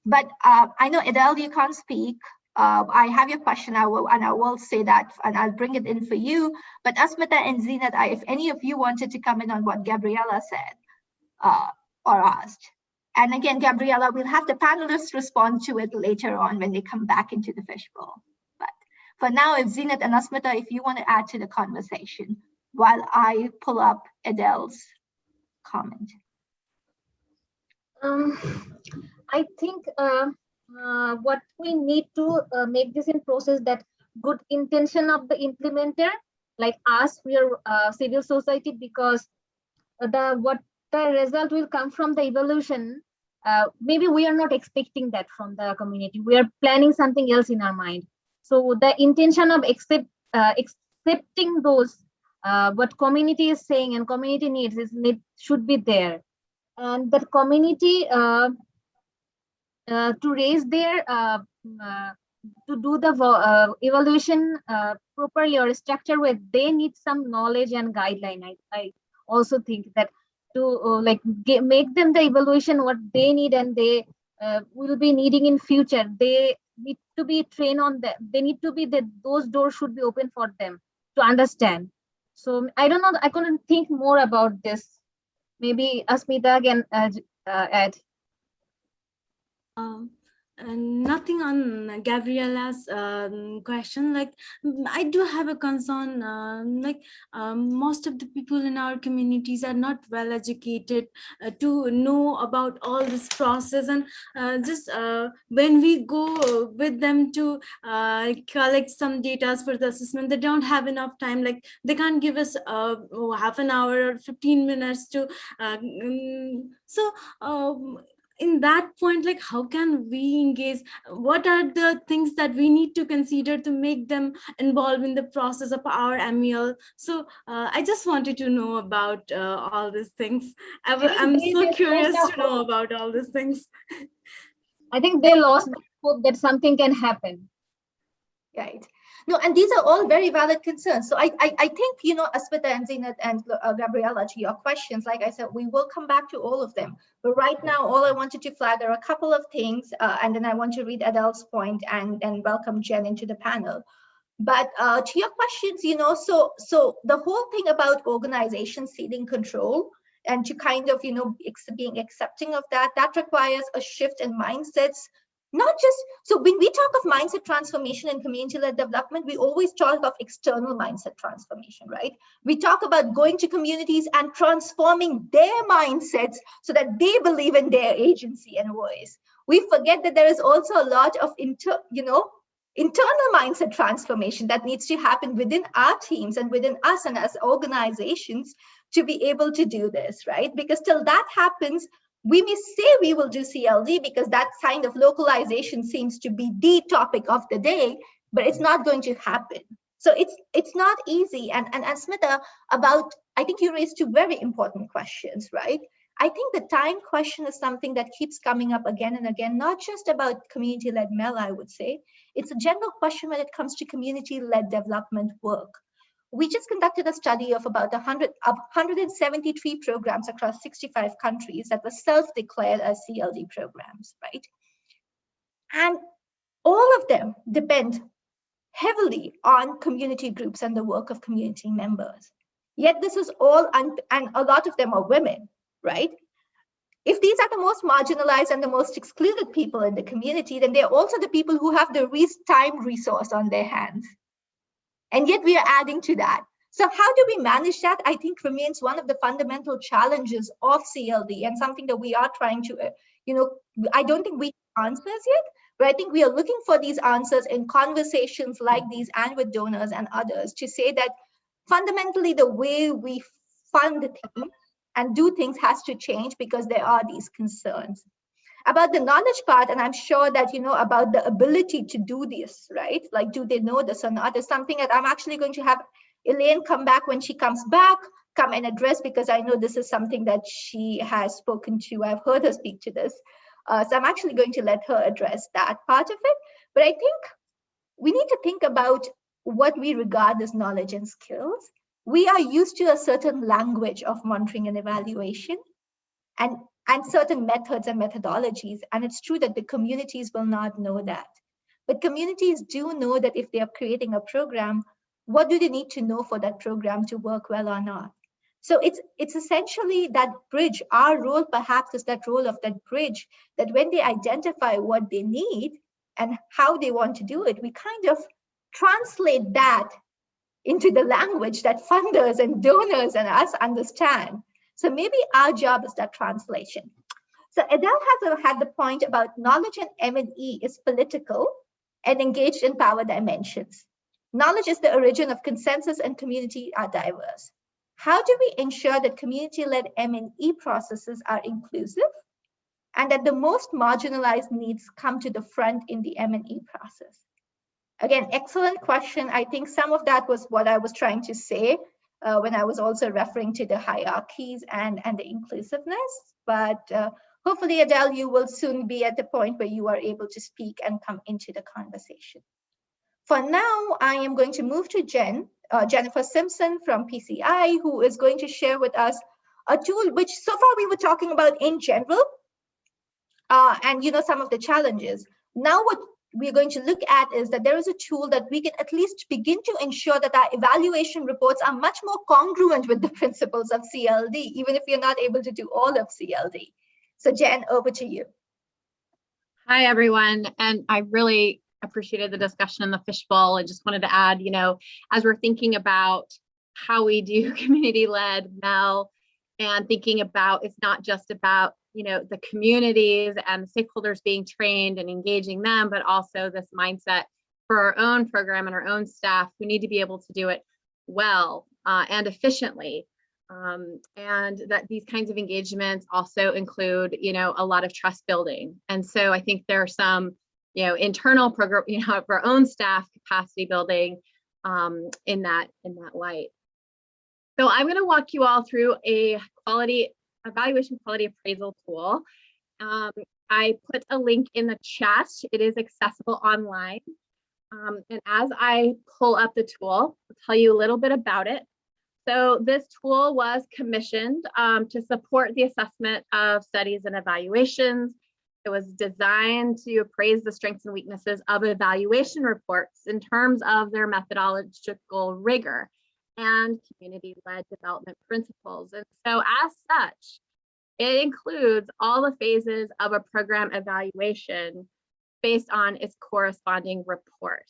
S1: But uh, I know Adele, you can't speak. Uh, I have your question, I will, and I will say that, and I'll bring it in for you. But Asmita and Zinat, if any of you wanted to come in on what Gabriela said, uh, or asked. And again, Gabriela, we'll have the panelists respond to it later on when they come back into the fishbowl. For now, if Zinat and Asmita, if you want to add to the conversation while I pull up Adele's comment.
S4: Um, I think uh, uh, what we need to uh, make this in process that good intention of the implementer, like us, we are uh, civil society because the what the result will come from the evolution uh, maybe we are not expecting that from the community we are planning something else in our mind so the intention of accept uh, accepting those uh, what community is saying and community needs is need should be there. And the community uh, uh, to raise their uh, to do the evaluation properly or structure where they need some knowledge and guideline I, I also think that to uh, like get, make them the evaluation what they need and they uh, will be needing in future. They need to be trained on them. They need to be that those doors should be open for them to understand. So i don't know i couldn't think more about this. Maybe asmita again uh, uh, add
S5: um, nothing on Gabriela's um, question. Like, I do have a concern. Um, like, um, most of the people in our communities are not well educated uh, to know about all this process, and uh, just uh, when we go with them to uh, collect some data for the assessment, they don't have enough time. Like, they can't give us uh, half an hour or 15 minutes to. Uh, mm, so. In that point like how can we engage? What are the things that we need to consider to make them involved in the process of our MEL so uh, I just wanted to know about uh, all these things. I, am so curious to know about all these things.
S4: I think they lost hope that something can happen.
S1: Right no, and these are all very valid concerns. So I, I, I think, you know, Asmita and Zinat and uh, Gabriela, to your questions, like I said, we will come back to all of them. But right now, all I wanted to flag are a couple of things, uh, and then I want to read Adele's point and, and welcome Jen into the panel. But uh, to your questions, you know, so so the whole thing about organization ceding control and to kind of, you know, being accepting of that, that requires a shift in mindsets not just so when we talk of mindset transformation and community-led development we always talk of external mindset transformation right? We talk about going to communities and transforming their mindsets so that they believe in their agency and voice. We forget that there is also a lot of inter you know internal mindset transformation that needs to happen within our teams and within us and as organizations to be able to do this right? Because till that happens we may say we will do CLD because that kind of localization seems to be the topic of the day, but it's not going to happen. So it's it's not easy. And and, and Smita, about I think you raised two very important questions, right? I think the time question is something that keeps coming up again and again, not just about community-led MEL, I would say. It's a general question when it comes to community-led development work. We just conducted a study of about 100, of 173 programs across 65 countries that were self-declared as CLD programs, right? And all of them depend heavily on community groups and the work of community members. Yet this is all, and a lot of them are women, right? If these are the most marginalized and the most excluded people in the community, then they're also the people who have the least time resource on their hands. And yet we are adding to that. So how do we manage that? I think remains one of the fundamental challenges of CLD and something that we are trying to, uh, you know, I don't think we answers yet, but I think we are looking for these answers in conversations like these and with donors and others to say that fundamentally the way we fund things and do things has to change because there are these concerns about the knowledge part and i'm sure that you know about the ability to do this right? Like do they know this or not? Is something that i'm actually going to have elaine come back when she comes back come and address because i know this is something that she has spoken to. I've heard her speak to this. Uh, so i'm actually going to let her address that part of it. But i think we need to think about what we regard as knowledge and skills. We are used to a certain language of monitoring and evaluation. And, and certain methods and methodologies. And it's true that the communities will not know that. But communities do know that if they are creating a program, what do they need to know for that program to work well or not? So it's it's essentially that bridge. Our role perhaps is that role of that bridge that when they identify what they need and how they want to do it, we kind of translate that into the language that funders and donors and us understand. So maybe our job is that translation. So Adele has had the point about knowledge and M&E is political and engaged in power dimensions. Knowledge is the origin of consensus and community are diverse. How do we ensure that community-led M&E processes are inclusive and that the most marginalized needs come to the front in the M&E process? Again, excellent question. I think some of that was what I was trying to say uh, when I was also referring to the hierarchies and, and the inclusiveness. But uh, hopefully, Adele, you will soon be at the point where you are able to speak and come into the conversation. For now, I am going to move to Jen, uh, Jennifer Simpson from PCI, who is going to share with us a tool which so far we were talking about in general, uh, and you know some of the challenges. Now what we're going to look at is that there is a tool that we can at least begin to ensure that our evaluation reports are much more congruent with the [laughs] principles of CLD, even if you're not able to do all of CLD. So Jen, over to you.
S7: Hi, everyone. And I really appreciated the discussion in the fishbowl. I just wanted to add, you know, as we're thinking about how we do [laughs] community-led MEL and thinking about it's not just about you know the communities and stakeholders being trained and engaging them but also this mindset for our own program and our own staff who need to be able to do it well uh, and efficiently. Um, and that these kinds of engagements also include you know a lot of trust building. And so i think there are some you know internal program [laughs] you know of our own staff capacity building um, in that in that light. So i'm going to walk you all through a quality evaluation quality appraisal tool. Um, I put a link in the chat. It is accessible online. Um, and as I pull up the tool, I'll tell you a little bit about it. So this tool was commissioned um, to support the assessment of studies and evaluations. It was designed to appraise the strengths and weaknesses of evaluation reports in terms of their methodological rigor and community-led development principles. And so as such, it includes all the phases of a program evaluation based on its corresponding report.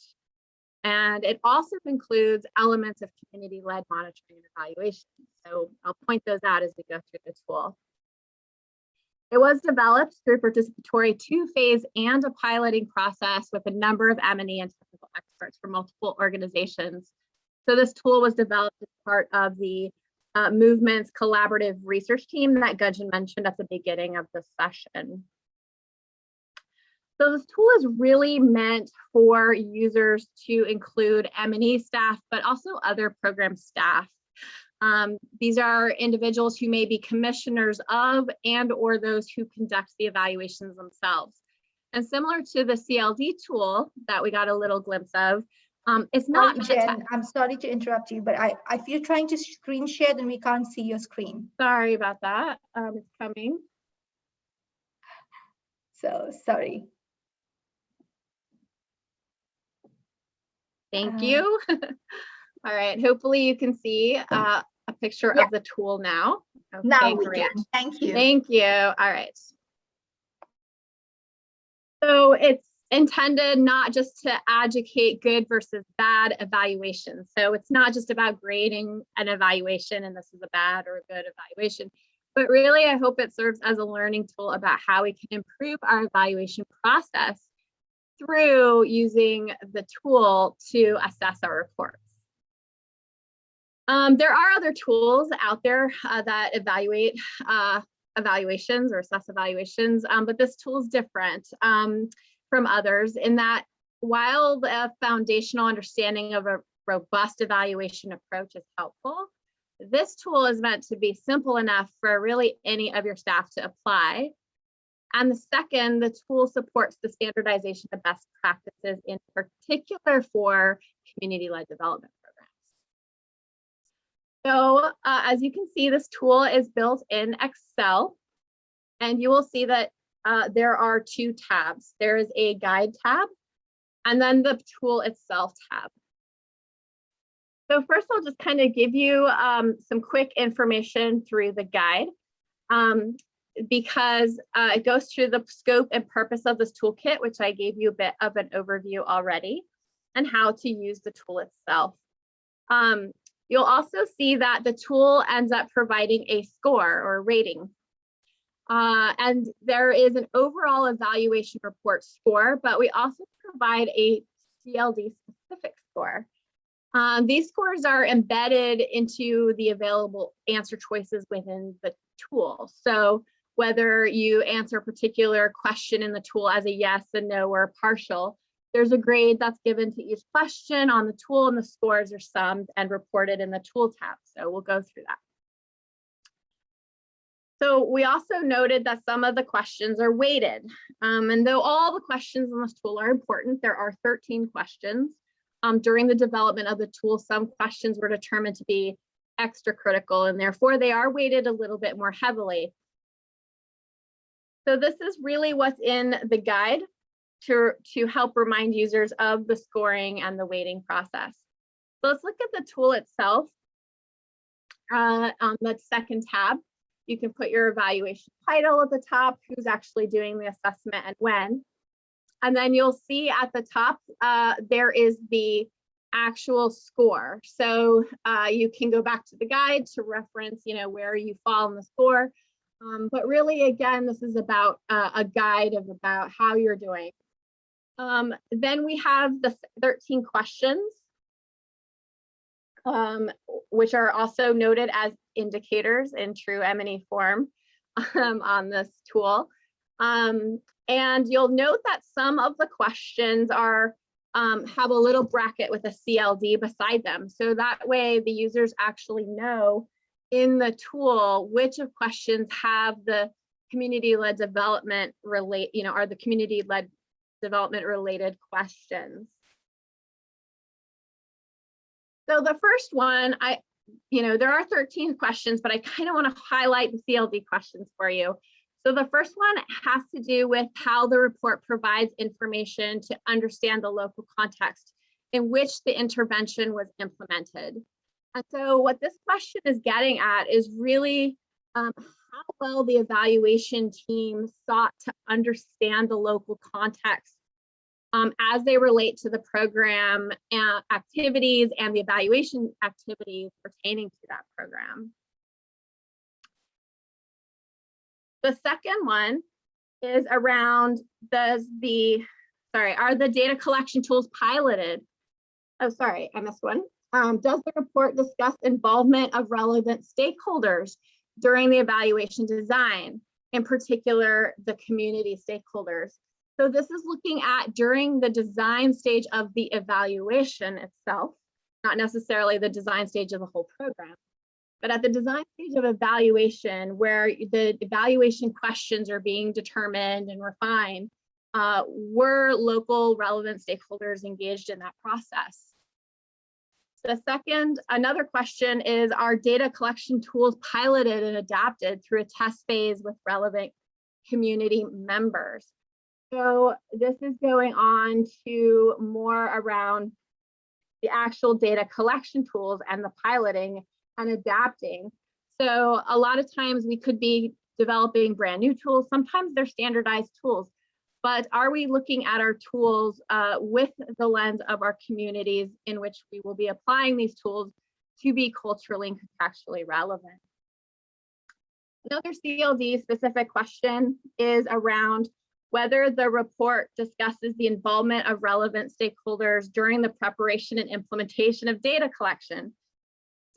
S7: And it also includes elements of community-led monitoring and evaluation. So I'll point those out as we go through the tool. It was developed through participatory two-phase and a piloting process with a number of M&E and technical experts from multiple organizations so this tool was developed as part of the uh, movement's collaborative research team that Gunjan mentioned at the beginning of the session. So this tool is really meant for users to include M&E staff, but also other program staff. Um, these are individuals who may be commissioners of and or those who conduct the evaluations themselves. And similar to the CLD tool that we got a little glimpse of, um, it's not
S1: Sorry, Jen, I'm sorry to interrupt you, but I, if you're trying to screen share, then we can't see your screen.
S7: sorry about that. Um, it's coming.
S1: So sorry.
S7: Thank
S1: Uh,
S7: you. [laughs] All right, hopefully you can see uh, a picture
S1: Yeah.
S7: of the tool now.
S1: Now we
S7: great.
S1: can. Thank you.
S7: Thank you. All right. So it's intended not just to educate good versus bad evaluation. So it's not just about grading an evaluation and this is a bad or a good evaluation, but really I hope it serves as a learning tool about how we can improve our evaluation process through using the tool to assess our reports. Um, there are other tools out there uh, that evaluate uh, evaluations or assess evaluations, um, but this tool is different um, from others in that while the foundational understanding of a robust evaluation approach is helpful, this tool is meant to be simple enough for really any of your staff to apply. And the second, the tool supports the standardization of best practices in particular for community-led development programs. So uh, as you can see, this tool is built in Excel. And you will see that uh, there are two tabs. There is a guide tab and then the tool itself tab. So first I'll just kind of give you um, some quick information through the guide um, because uh, it goes through the scope and purpose of this toolkit, which I gave you a bit of an overview already, and how to use the tool itself. Um, you'll also see that the tool ends up providing a score or rating. Uh, and there is an overall evaluation report score, but we also provide a CLD specific score. Um, these scores are embedded into the available answer choices within the tool. So whether you answer a particular question in the tool as a yes, a no, or a partial, there's a grade that's given to each question on the tool and the scores are summed and reported in the tool tab. So we'll go through that. So we also noted that some of the questions are weighted. Um, and though all the questions in this tool are important, there are 13 questions. Um, during the development of the tool, some questions were determined to be extra critical and therefore they are weighted a little bit more heavily. So this is really what's in the guide to, to help remind users of the scoring and the weighting process. So let's look at the tool itself uh, on the second tab. You can put your evaluation title at the top, who's actually doing the assessment and when. And then you'll see at the top, uh, there is the actual score. So uh, you can go back to the guide to reference, you know, where you fall in the score. Um, but really, again, this is about uh, a guide of about how you're doing. Um, then we have the 13 questions, um, which are also noted as indicators in true M&E form um, on this tool. Um, and you'll note that some of the questions are um, have a little bracket with a CLD beside them. So that way the users actually know in the tool which of questions have the community-led development relate, you know, are the community-led development related questions. So the first one, I, you know, there are 13 questions, but I kind of want to highlight the CLD questions for you. So the first one has to do with how the report provides information to understand the local context in which the intervention was implemented. And so what this question is getting at is really um, how well the evaluation team sought to understand the local context um, as they relate to the program activities and the evaluation activities pertaining to that program. The second one is around does the, sorry, are the data collection tools piloted? Oh, sorry, I missed one. Um, does the report discuss involvement of relevant stakeholders during the evaluation design, in particular the community stakeholders? So this is looking at during the design stage of the evaluation itself, not necessarily the design stage of the whole program. But at the design stage of evaluation, where the evaluation questions are being determined and refined, uh, were local relevant stakeholders engaged in that process? The second, another question is, are data collection tools piloted and adapted through a test phase with relevant community members? So this is going on to more around the actual data collection tools and the piloting and adapting. So a lot of times we could be developing brand new tools. Sometimes they're standardized tools, but are we looking at our tools uh, with the lens of our communities in which we will be applying these tools to be culturally and contextually relevant? Another CLD specific question is around whether the report discusses the involvement of relevant stakeholders during the preparation and implementation of data collection.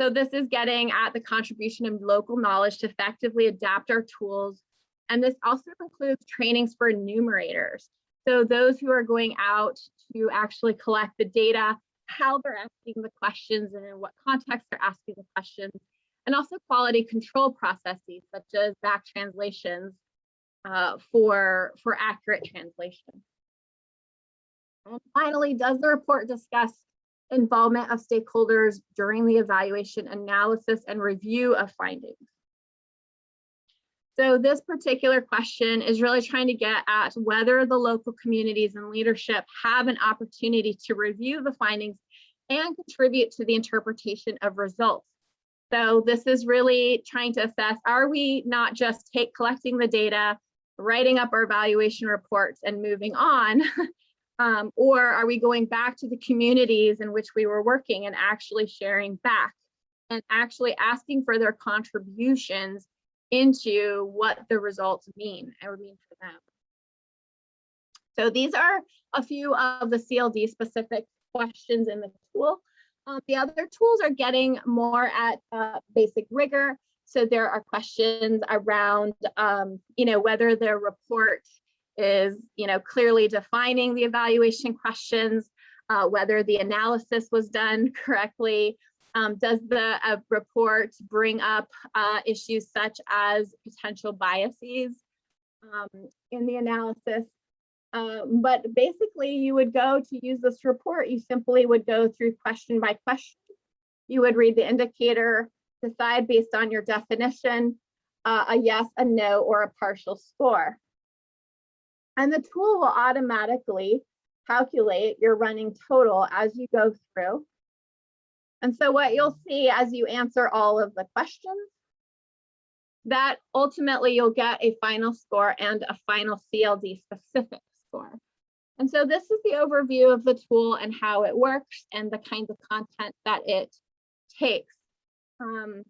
S7: So this is getting at the contribution of local knowledge to effectively adapt our tools. And this also includes trainings for enumerators. So those who are going out to actually collect the data, how they're asking the questions and in what context they're asking the questions, and also quality control processes such as back translations uh, for, for accurate translation. And finally, does the report discuss involvement of stakeholders during the evaluation analysis and review of findings? So this particular question is really trying to get at whether the local communities and leadership have an opportunity to review the findings and contribute to the interpretation of results. So this is really trying to assess, are we not just take collecting the data writing up our evaluation reports and moving on? [laughs] um, or are we going back to the communities in which we were working and actually sharing back and actually asking for their contributions into what the results mean or mean for them? So these are a few of the CLD specific questions in the tool. Um, the other tools are getting more at uh, basic rigor so there are questions around, um, you know, whether the report is, you know, clearly defining the evaluation questions, uh, whether the analysis was done [laughs] correctly. Um, does the uh, report bring up uh, issues such as potential biases um, in the analysis? Um, but basically you would go to use this report, you simply would go through question by question. You would read the indicator, decide based on your definition, uh, a yes, a no, or a partial score. And the tool will automatically calculate your running total as you go through. And so what you'll see as you answer all of the questions, that ultimately you'll get a final score and a final CLD specific score. And so this is the overview of the tool and how it works and the kinds of content that it takes. Um,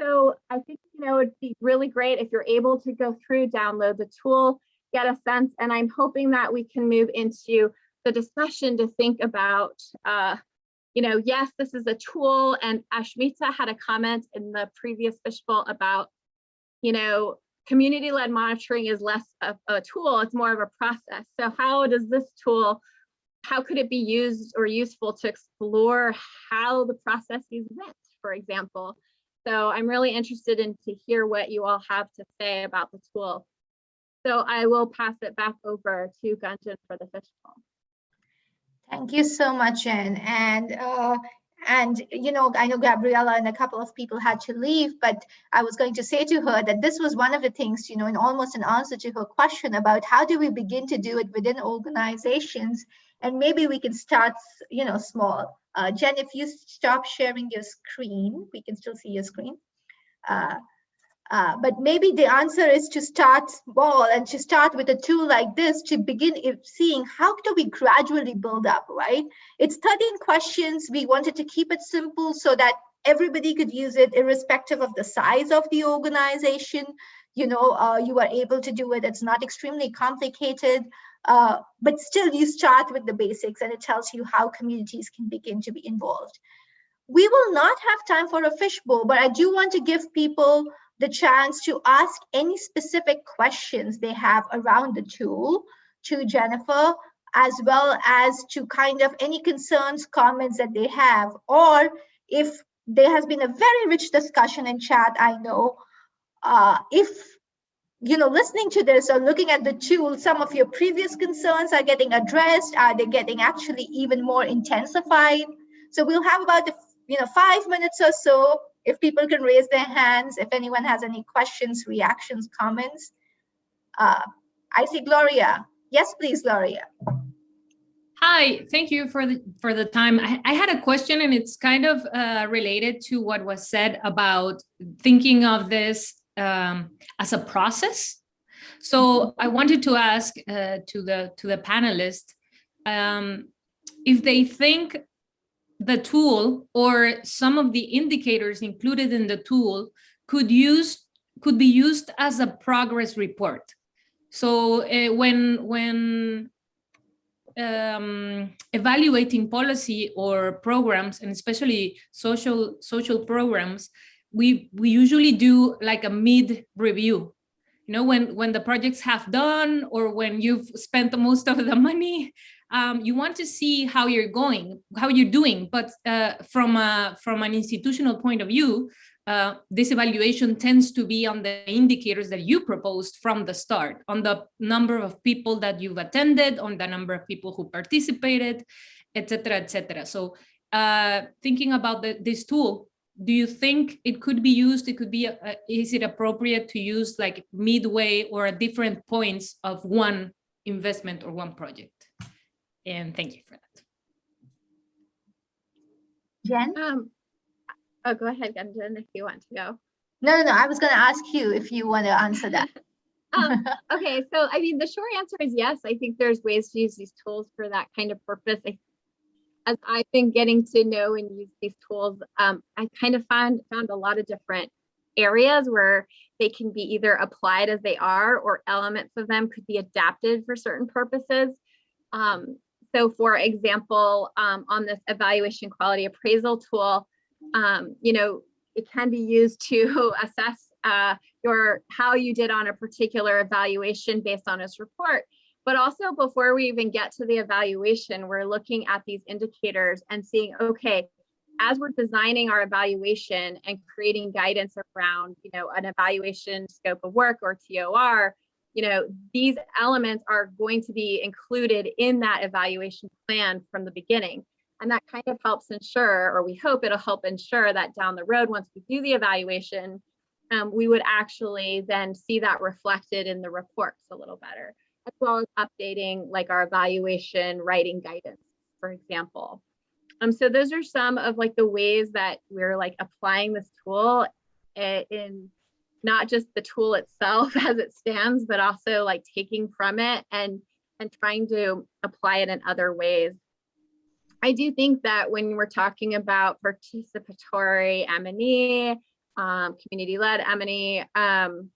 S7: so I think, you know, it'd be really great if you're able to go through, download the tool, get a sense, and I'm hoping that we can move into the discussion to think about, uh, you know, yes, this is a tool and Ashmita had a comment in the previous fishbowl about, you know, community-led monitoring is less a tool, it's more of a process. So how does this tool, how could it be used or useful to explore how the processes went? For example. So I'm really interested in to hear what you all have to say about the tool. So I will pass it back over to Gunjan for the fishbowl.
S1: Thank you so much, Jen. And uh, and you know, I know Gabriella and a couple of people had to leave, but I was going to say to her that this was one of the things, you know, in almost an answer to her question about how do we begin to do it within organizations, and maybe we can start, you know, small. Uh, Jen, if you stop sharing your screen, we can still see your screen. Uh, uh, but maybe the answer is to start small and to start with a tool like this to begin seeing how do we gradually build up, right? It's 13 questions. We wanted to keep it simple so that everybody could use it irrespective of the size of the organization. You know, uh, you are able to do it. It's not extremely complicated. Uh, but still you start with the basics and it tells you how communities can begin to be involved. We will not have time for a fishbowl, but I do want to give people the chance to ask any specific questions they have around the tool to Jennifer, as well as to kind of any concerns, comments that they have, or if there has been a very rich discussion in chat, I know, uh, if you know, listening to this or looking at the tool, some of your previous concerns are getting addressed. Are they getting actually even more intensified? So we'll have about, you know, five minutes or so if people can raise their hands, if anyone has any questions, reactions, comments. Uh, I see Gloria. Yes, please, Gloria.
S8: Hi, thank you for the for the time. I, I had a question and it's kind of uh, related to what was said about thinking of this um, as a process. So I wanted to ask uh, to the to the panelists um, if they think the tool or some of the indicators included in the tool could use could be used as a progress report. So uh, when when um, evaluating policy or programs, and especially social social programs, we we usually do like a mid review. You know when when the projects have done or when you've spent the most of the money um, you want to see how you're going how you're doing. But uh, from a from an institutional point of view uh, this evaluation tends to be on the indicators that you proposed from the start on the number of people that you've attended on the number of people who participated etc etc so uh, thinking about the, this tool do you think it could be used it could be a, is it appropriate to use like midway or at different points of one investment or one project and thank you for that
S1: Jen?
S7: Um, oh, go ahead, Gunjan, if you want to go.
S1: No, no, no. I was going to ask you if you want to answer that. [laughs]
S7: um, okay, so I mean, the short answer is yes. I think there's ways to use these tools for that kind of purpose. I as I've been getting to know and use these tools, um, I kind of found found a lot of different areas where they can be either applied as they are or elements of them could be adapted for certain purposes. Um, so for example, um, on this evaluation quality appraisal tool, um, you know, it can be used to [laughs] assess uh, your how you did on a particular evaluation based on this report. But also before we even get to the evaluation, we're looking at these indicators and seeing, okay, as we're designing our evaluation and creating guidance around, you know, an evaluation scope of work or TOR, you know, these elements are going to be included in that evaluation plan from the beginning. And that kind of helps ensure, or we hope it'll help ensure that down the road, once we do the evaluation, um, we would actually then see that reflected in the reports a little better as well as updating like our evaluation writing guidance, for example. Um, so those are some of like the ways that we're like applying this tool in not just the tool itself [laughs] as it stands, but also like taking from it and and trying to apply it in other ways. I do think that when we're talking about participatory M&E, um, community-led M&E, um,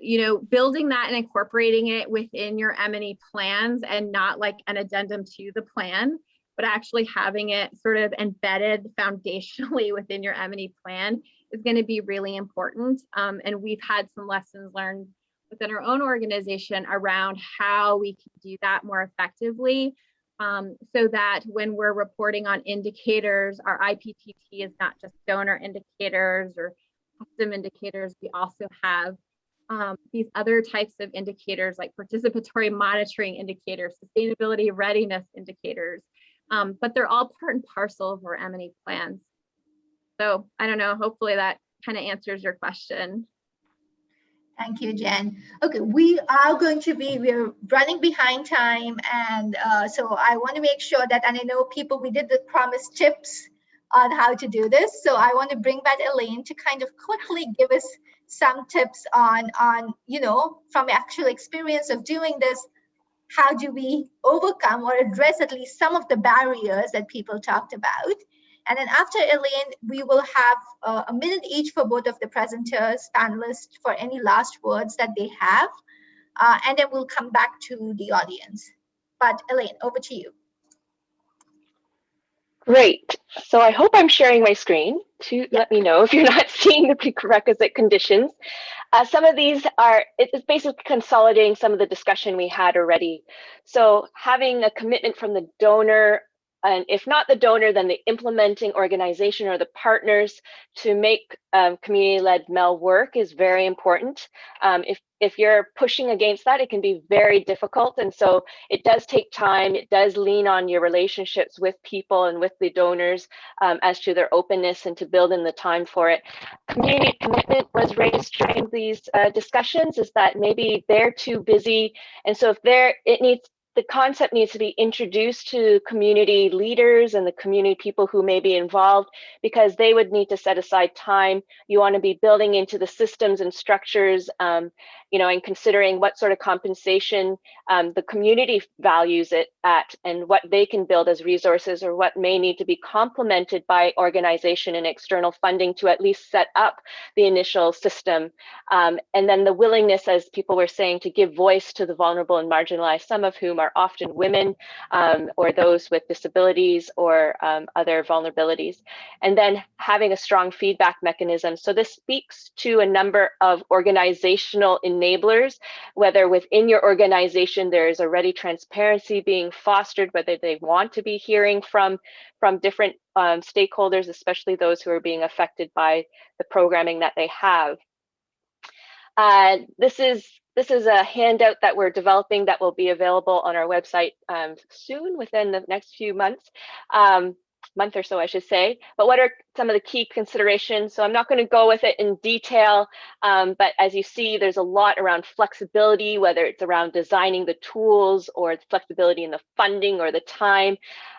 S7: you know, building that and incorporating it within your M&E plans and not like an addendum to the plan, but actually having it sort of embedded foundationally [laughs] within your M&E plan is going to be really important. Um, and we've had some lessons learned within our own organization around how we can do that more effectively um, so that when we're reporting on indicators, our IPTT is not just donor indicators or custom indicators. We also have um, these other types of indicators like participatory monitoring indicators, sustainability readiness indicators, um, but they're all part and parcel of our M&E plans. So I don't know, hopefully that kind of answers your question.
S1: Thank you, Jen. Okay, we are going to be, we're running behind time. And uh, so I want to make sure that, and I know people, we did the promise tips on how to do this. So I want to bring back Elaine to kind of quickly give us some tips on on you know from actual experience of doing this how do we overcome or address at least some of the barriers that people talked about and then after Elaine, we will have uh, a minute each for both of the presenters, panelists, for any last words that they have. Uh, and then we'll come back to the audience. But Elaine, over to you.
S2: Great. So I hope I'm sharing my screen to let me know if you're [laughs] not seeing the prerequisite conditions. Uh, some of these are, it's basically consolidating some of the discussion we had already. So having a commitment from the donor and if not the donor, then the implementing organization or the partners to make um, community-led MEL work is very important. Um, if, if you're pushing against that, it can be very difficult. And so it does take time. It does lean on your relationships with people and with the donors um, as to their openness and to build in the time for it. Community commitment was raised during these uh, discussions is that maybe they're too busy. And so if they're, it needs the concept needs to be introduced to community leaders and the community people who may be involved because they would need to set aside time. You want to be building into the systems and structures, um, you know, and considering what sort of compensation um, the community values it at and what they can build as resources or what may need to be complemented by organization and external funding to at least set up the initial system. Um, and then the willingness, as people were saying, to give voice to the vulnerable and marginalized, some of whom are often women um, or those with disabilities or um, other vulnerabilities. And then having a strong feedback mechanism. So this speaks to a number of organizational enablers, whether within your organization there is already transparency being fostered, whether they want to be hearing from, from different um, stakeholders, especially those who are being affected by the programming that they have. Uh, this is this is a handout that we're developing that will be available on our website um, soon, within the next few months, um, month or so, I should say. But what are some of the key considerations? So I'm not going to go with it in detail, um, but as you see, there's a lot around flexibility, whether it's around designing the tools or flexibility in the funding or the time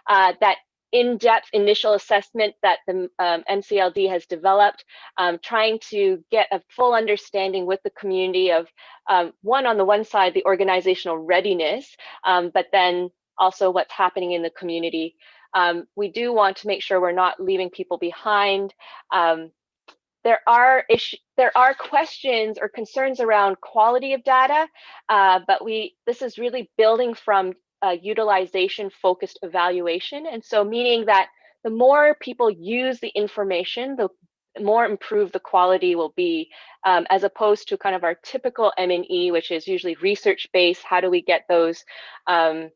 S2: uh, that in-depth initial assessment that the um, MCLD has developed, um, trying to get a full understanding with the community of um, one on the one side, the organizational readiness, um, but then also what's happening in the community. Um, we do want to make sure we're not leaving people behind. Um, there are issue, there are questions or concerns around quality of data, uh, but we this is really building from uh, utilization focused evaluation. And so meaning that the more people use the information, the more improved the quality will be, um, as opposed to kind of our typical M&E, which is usually research-based. How do we get those, um,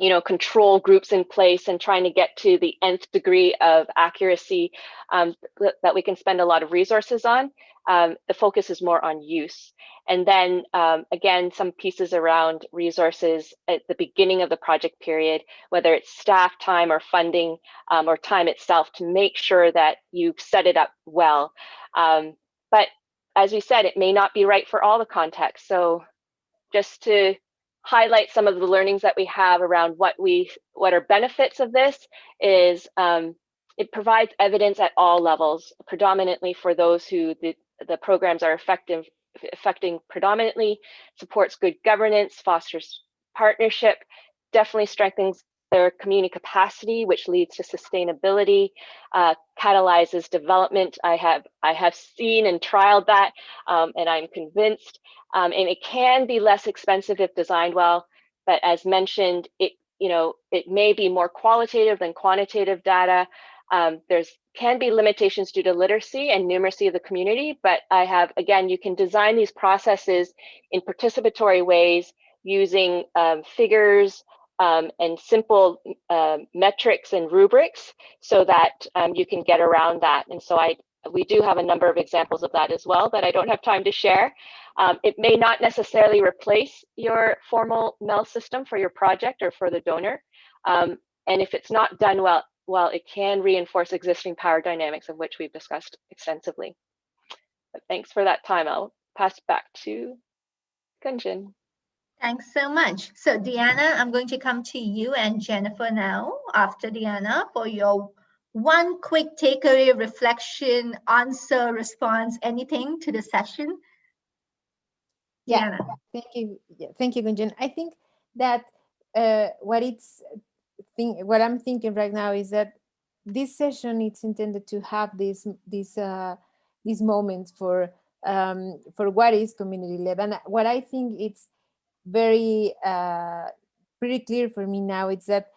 S2: you know, control groups in place and trying to get to the nth degree of accuracy um, that we can spend a lot of resources on um, the focus is more on use. And then um, again, some pieces around resources at the beginning of the project period, whether it's staff time or funding um, or time itself to make sure that you've set it up well. Um, but as we said, it may not be right for all the contexts. So just to highlight some of the learnings that we have around what we what are benefits of this is um, it provides evidence at all levels, predominantly for those who the, the programs are effective, affecting predominantly, supports good governance, fosters partnership, definitely strengthens their community capacity, which leads to sustainability, uh, catalyzes development. I have I have seen and trialed that, um, and I'm convinced. Um, and it can be less expensive if designed well, but as mentioned, it you know it may be more qualitative than quantitative data. Um, there's can be limitations due to literacy and numeracy of the community, but I have, again, you can design these processes in participatory ways using um, figures um, and simple uh, metrics and rubrics so that um, you can get around that. And so I, we do have a number of examples of that as well that I don't have time to share. Um, it may not necessarily replace your formal MEL system for your project or for the donor. Um, and if it's not done well, well, it can reinforce existing power dynamics of which we've discussed extensively. But thanks for that time. I'll pass back to Gunjan.
S1: Thanks so much. So Diana, I'm going to come to you and Jennifer now after Diana for your one quick takeaway, reflection, answer, response, anything to the session.
S3: Yeah,
S1: Diana.
S3: thank you. Yeah, thank you, Gunjan. I think that uh, what it's think what I'm thinking right now is that this session it's intended to have these these uh, these moments for um, for what is community led, and what I think it's very uh, pretty clear for me now is that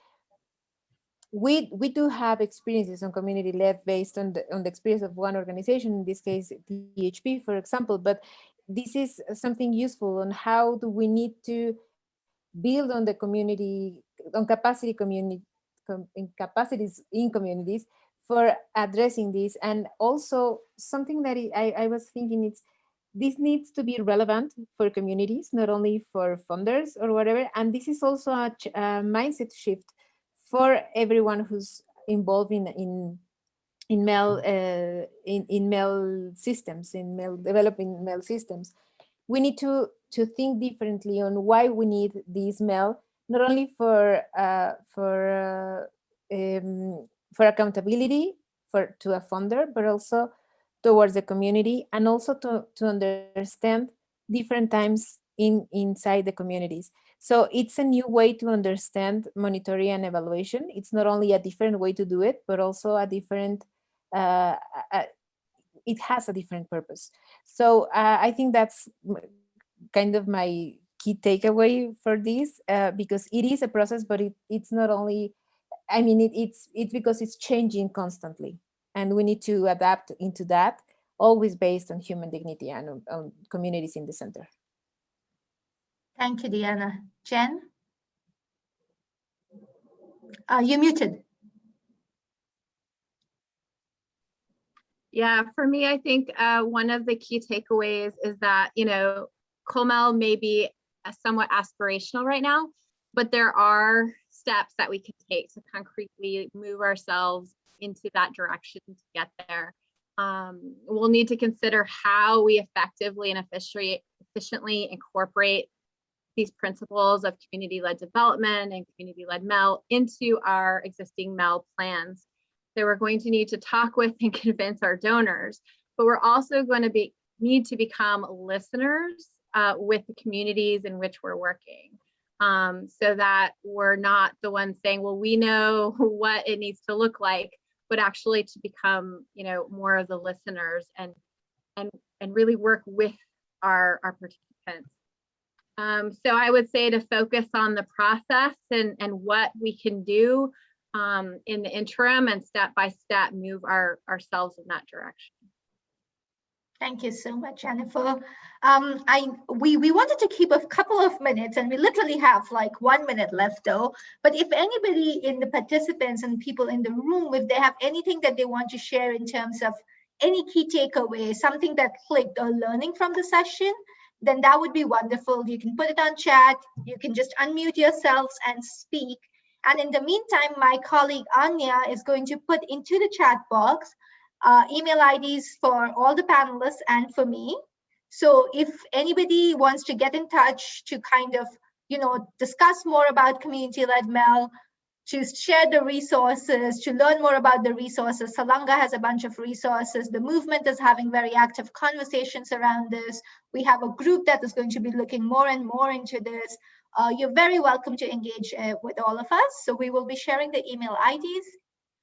S3: we we do have experiences on community led based on the on the experience of one organization in this case DHP for example but this is something useful on how do we need to build on the community, on capacity community, com, in capacities in communities for addressing this. And also something that I, I was thinking it's, this needs to be relevant for communities, not only for funders or whatever. And this is also a, a mindset shift for everyone who's involved in, in in MEL uh, in in MEL systems in MEL developing MEL systems we need to to think differently on why we need this MEL not only for uh, for uh, um, for accountability for to a funder but also towards the community and also to to understand different times in inside the communities. So it's a new way to understand monitoring and evaluation. It's not only a different way to do it but also a different uh, uh, it has a different purpose. So uh, I think that's kind of my key takeaway for this, uh, because it is a process, but it, it's not only, I mean, it, it's, it's because it's changing constantly and we need to adapt into that, always based on human dignity and on, on communities in the center.
S1: Thank you, Diana. Jen? Uh, you're muted.
S7: Yeah, for me, I think uh, one of the key takeaways is that, you know, COMEL may be somewhat aspirational right now, but there are steps that we can take to concretely move ourselves into that direction to get there. Um, we'll need to consider how we effectively and efficiently, incorporate these principles of community-led development and community-led MEL into our existing MEL plans So we're going to need to talk with and [laughs] convince our donors, but we're also going to be need to become listeners uh, with the communities in which we're working. Um, so that we're not the ones saying, well, we know [laughs] what it needs to look like, but actually to become, you know, more of the listeners and and and really work with our, our participants. Um, so I would say to focus on the process and, and what we can do um, in the interim and step by step move our ourselves in that direction.
S1: Thank you so much, Jennifer. Um, I we we wanted to keep a couple of minutes, and we literally have like one minute left, though. But if anybody in the participants and people in the room, if they have anything that they want to share in terms of any key takeaway, something that clicked or learning from the session, then that would be wonderful. You can put it on chat. You can just unmute yourselves and speak. And in the meantime, my colleague Anya is going to put into the chat box uh, email IDs for all the panelists and for me. So if anybody wants to get in touch to kind of, you know, discuss more about community-led MEL, to share the resources, to learn more about the resources. Salanga has a bunch of resources. The movement is having very active conversations around this. We have a group that is going to be looking more and more into this uh, you're very welcome to engage uh, with all of us. So we will be sharing the email IDs.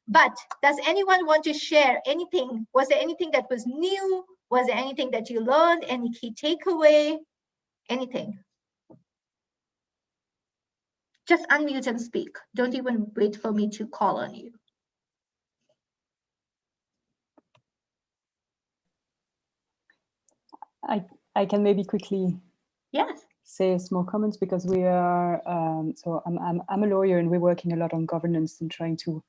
S1: But does anyone want to share anything? Was there anything that was new? Was there anything that you learned? Any key takeaway? Anything? Just unmute and speak. Don't even wait for me to call on you.
S9: I, I can maybe quickly
S1: yes
S9: say small comments because we are, um, so I'm, I'm, I'm, a lawyer and we're working a lot on governance and trying to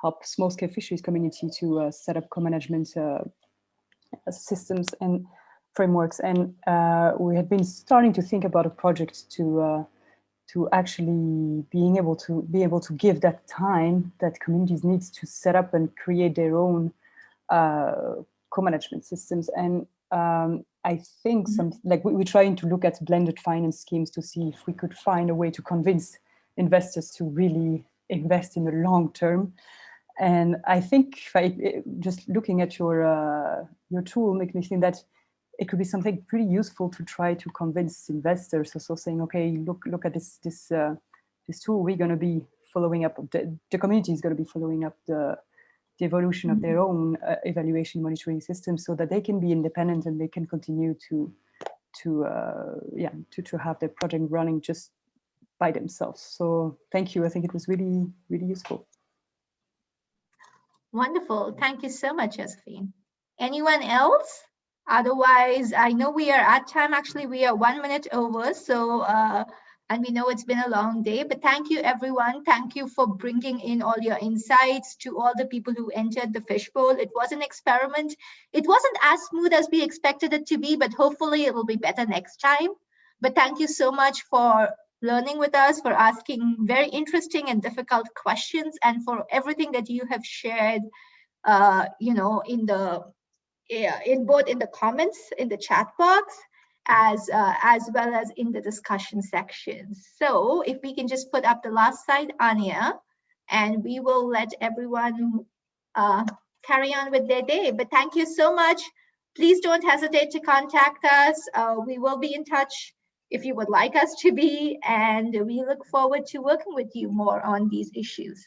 S9: help small scale fisheries community to uh, set up co-management uh, systems and frameworks. And uh, we had been starting to think about a project to uh, to actually being able to be able to give that time that communities needs to set up and create their own uh, co-management systems. And um, I think mm-hmm. some like we, we're trying to look at blended finance schemes to see if we could find a way to convince investors to really invest in the long term. And I think if I, just looking at your uh, your tool make me think that it could be something pretty useful to try to convince investors. So, so saying, okay, look look at this this uh, this tool. We're going to be following up. The, the community is going to be following up the the evolution of their mm-hmm. own uh, evaluation monitoring system so that they can be independent and they can continue to to uh, yeah to, to have their project running just by themselves so thank you i think it was really really useful
S1: wonderful thank you so much josephine anyone else Otherwise, I know we are at time. Actually, we are one minute over. So, uh, and we know it's been a long day, but thank you, everyone. Thank you for bringing in all your insights to all the people who entered the fishbowl. It was an experiment. It wasn't as smooth as we expected it to be, but hopefully it'll be better next time. But thank you so much for learning with us, for asking very interesting and difficult questions, and for everything that you have shared, uh, you know, in the yeah in both in the comments in the chat box as uh, as well as in the discussion section. So if we can just put up the last slide, Anya, and we will let everyone uh, carry on with their day. But thank you so much. Please don't hesitate to contact us. Uh, we will be in touch if you would like us to be, and we look forward to working with you more on these issues.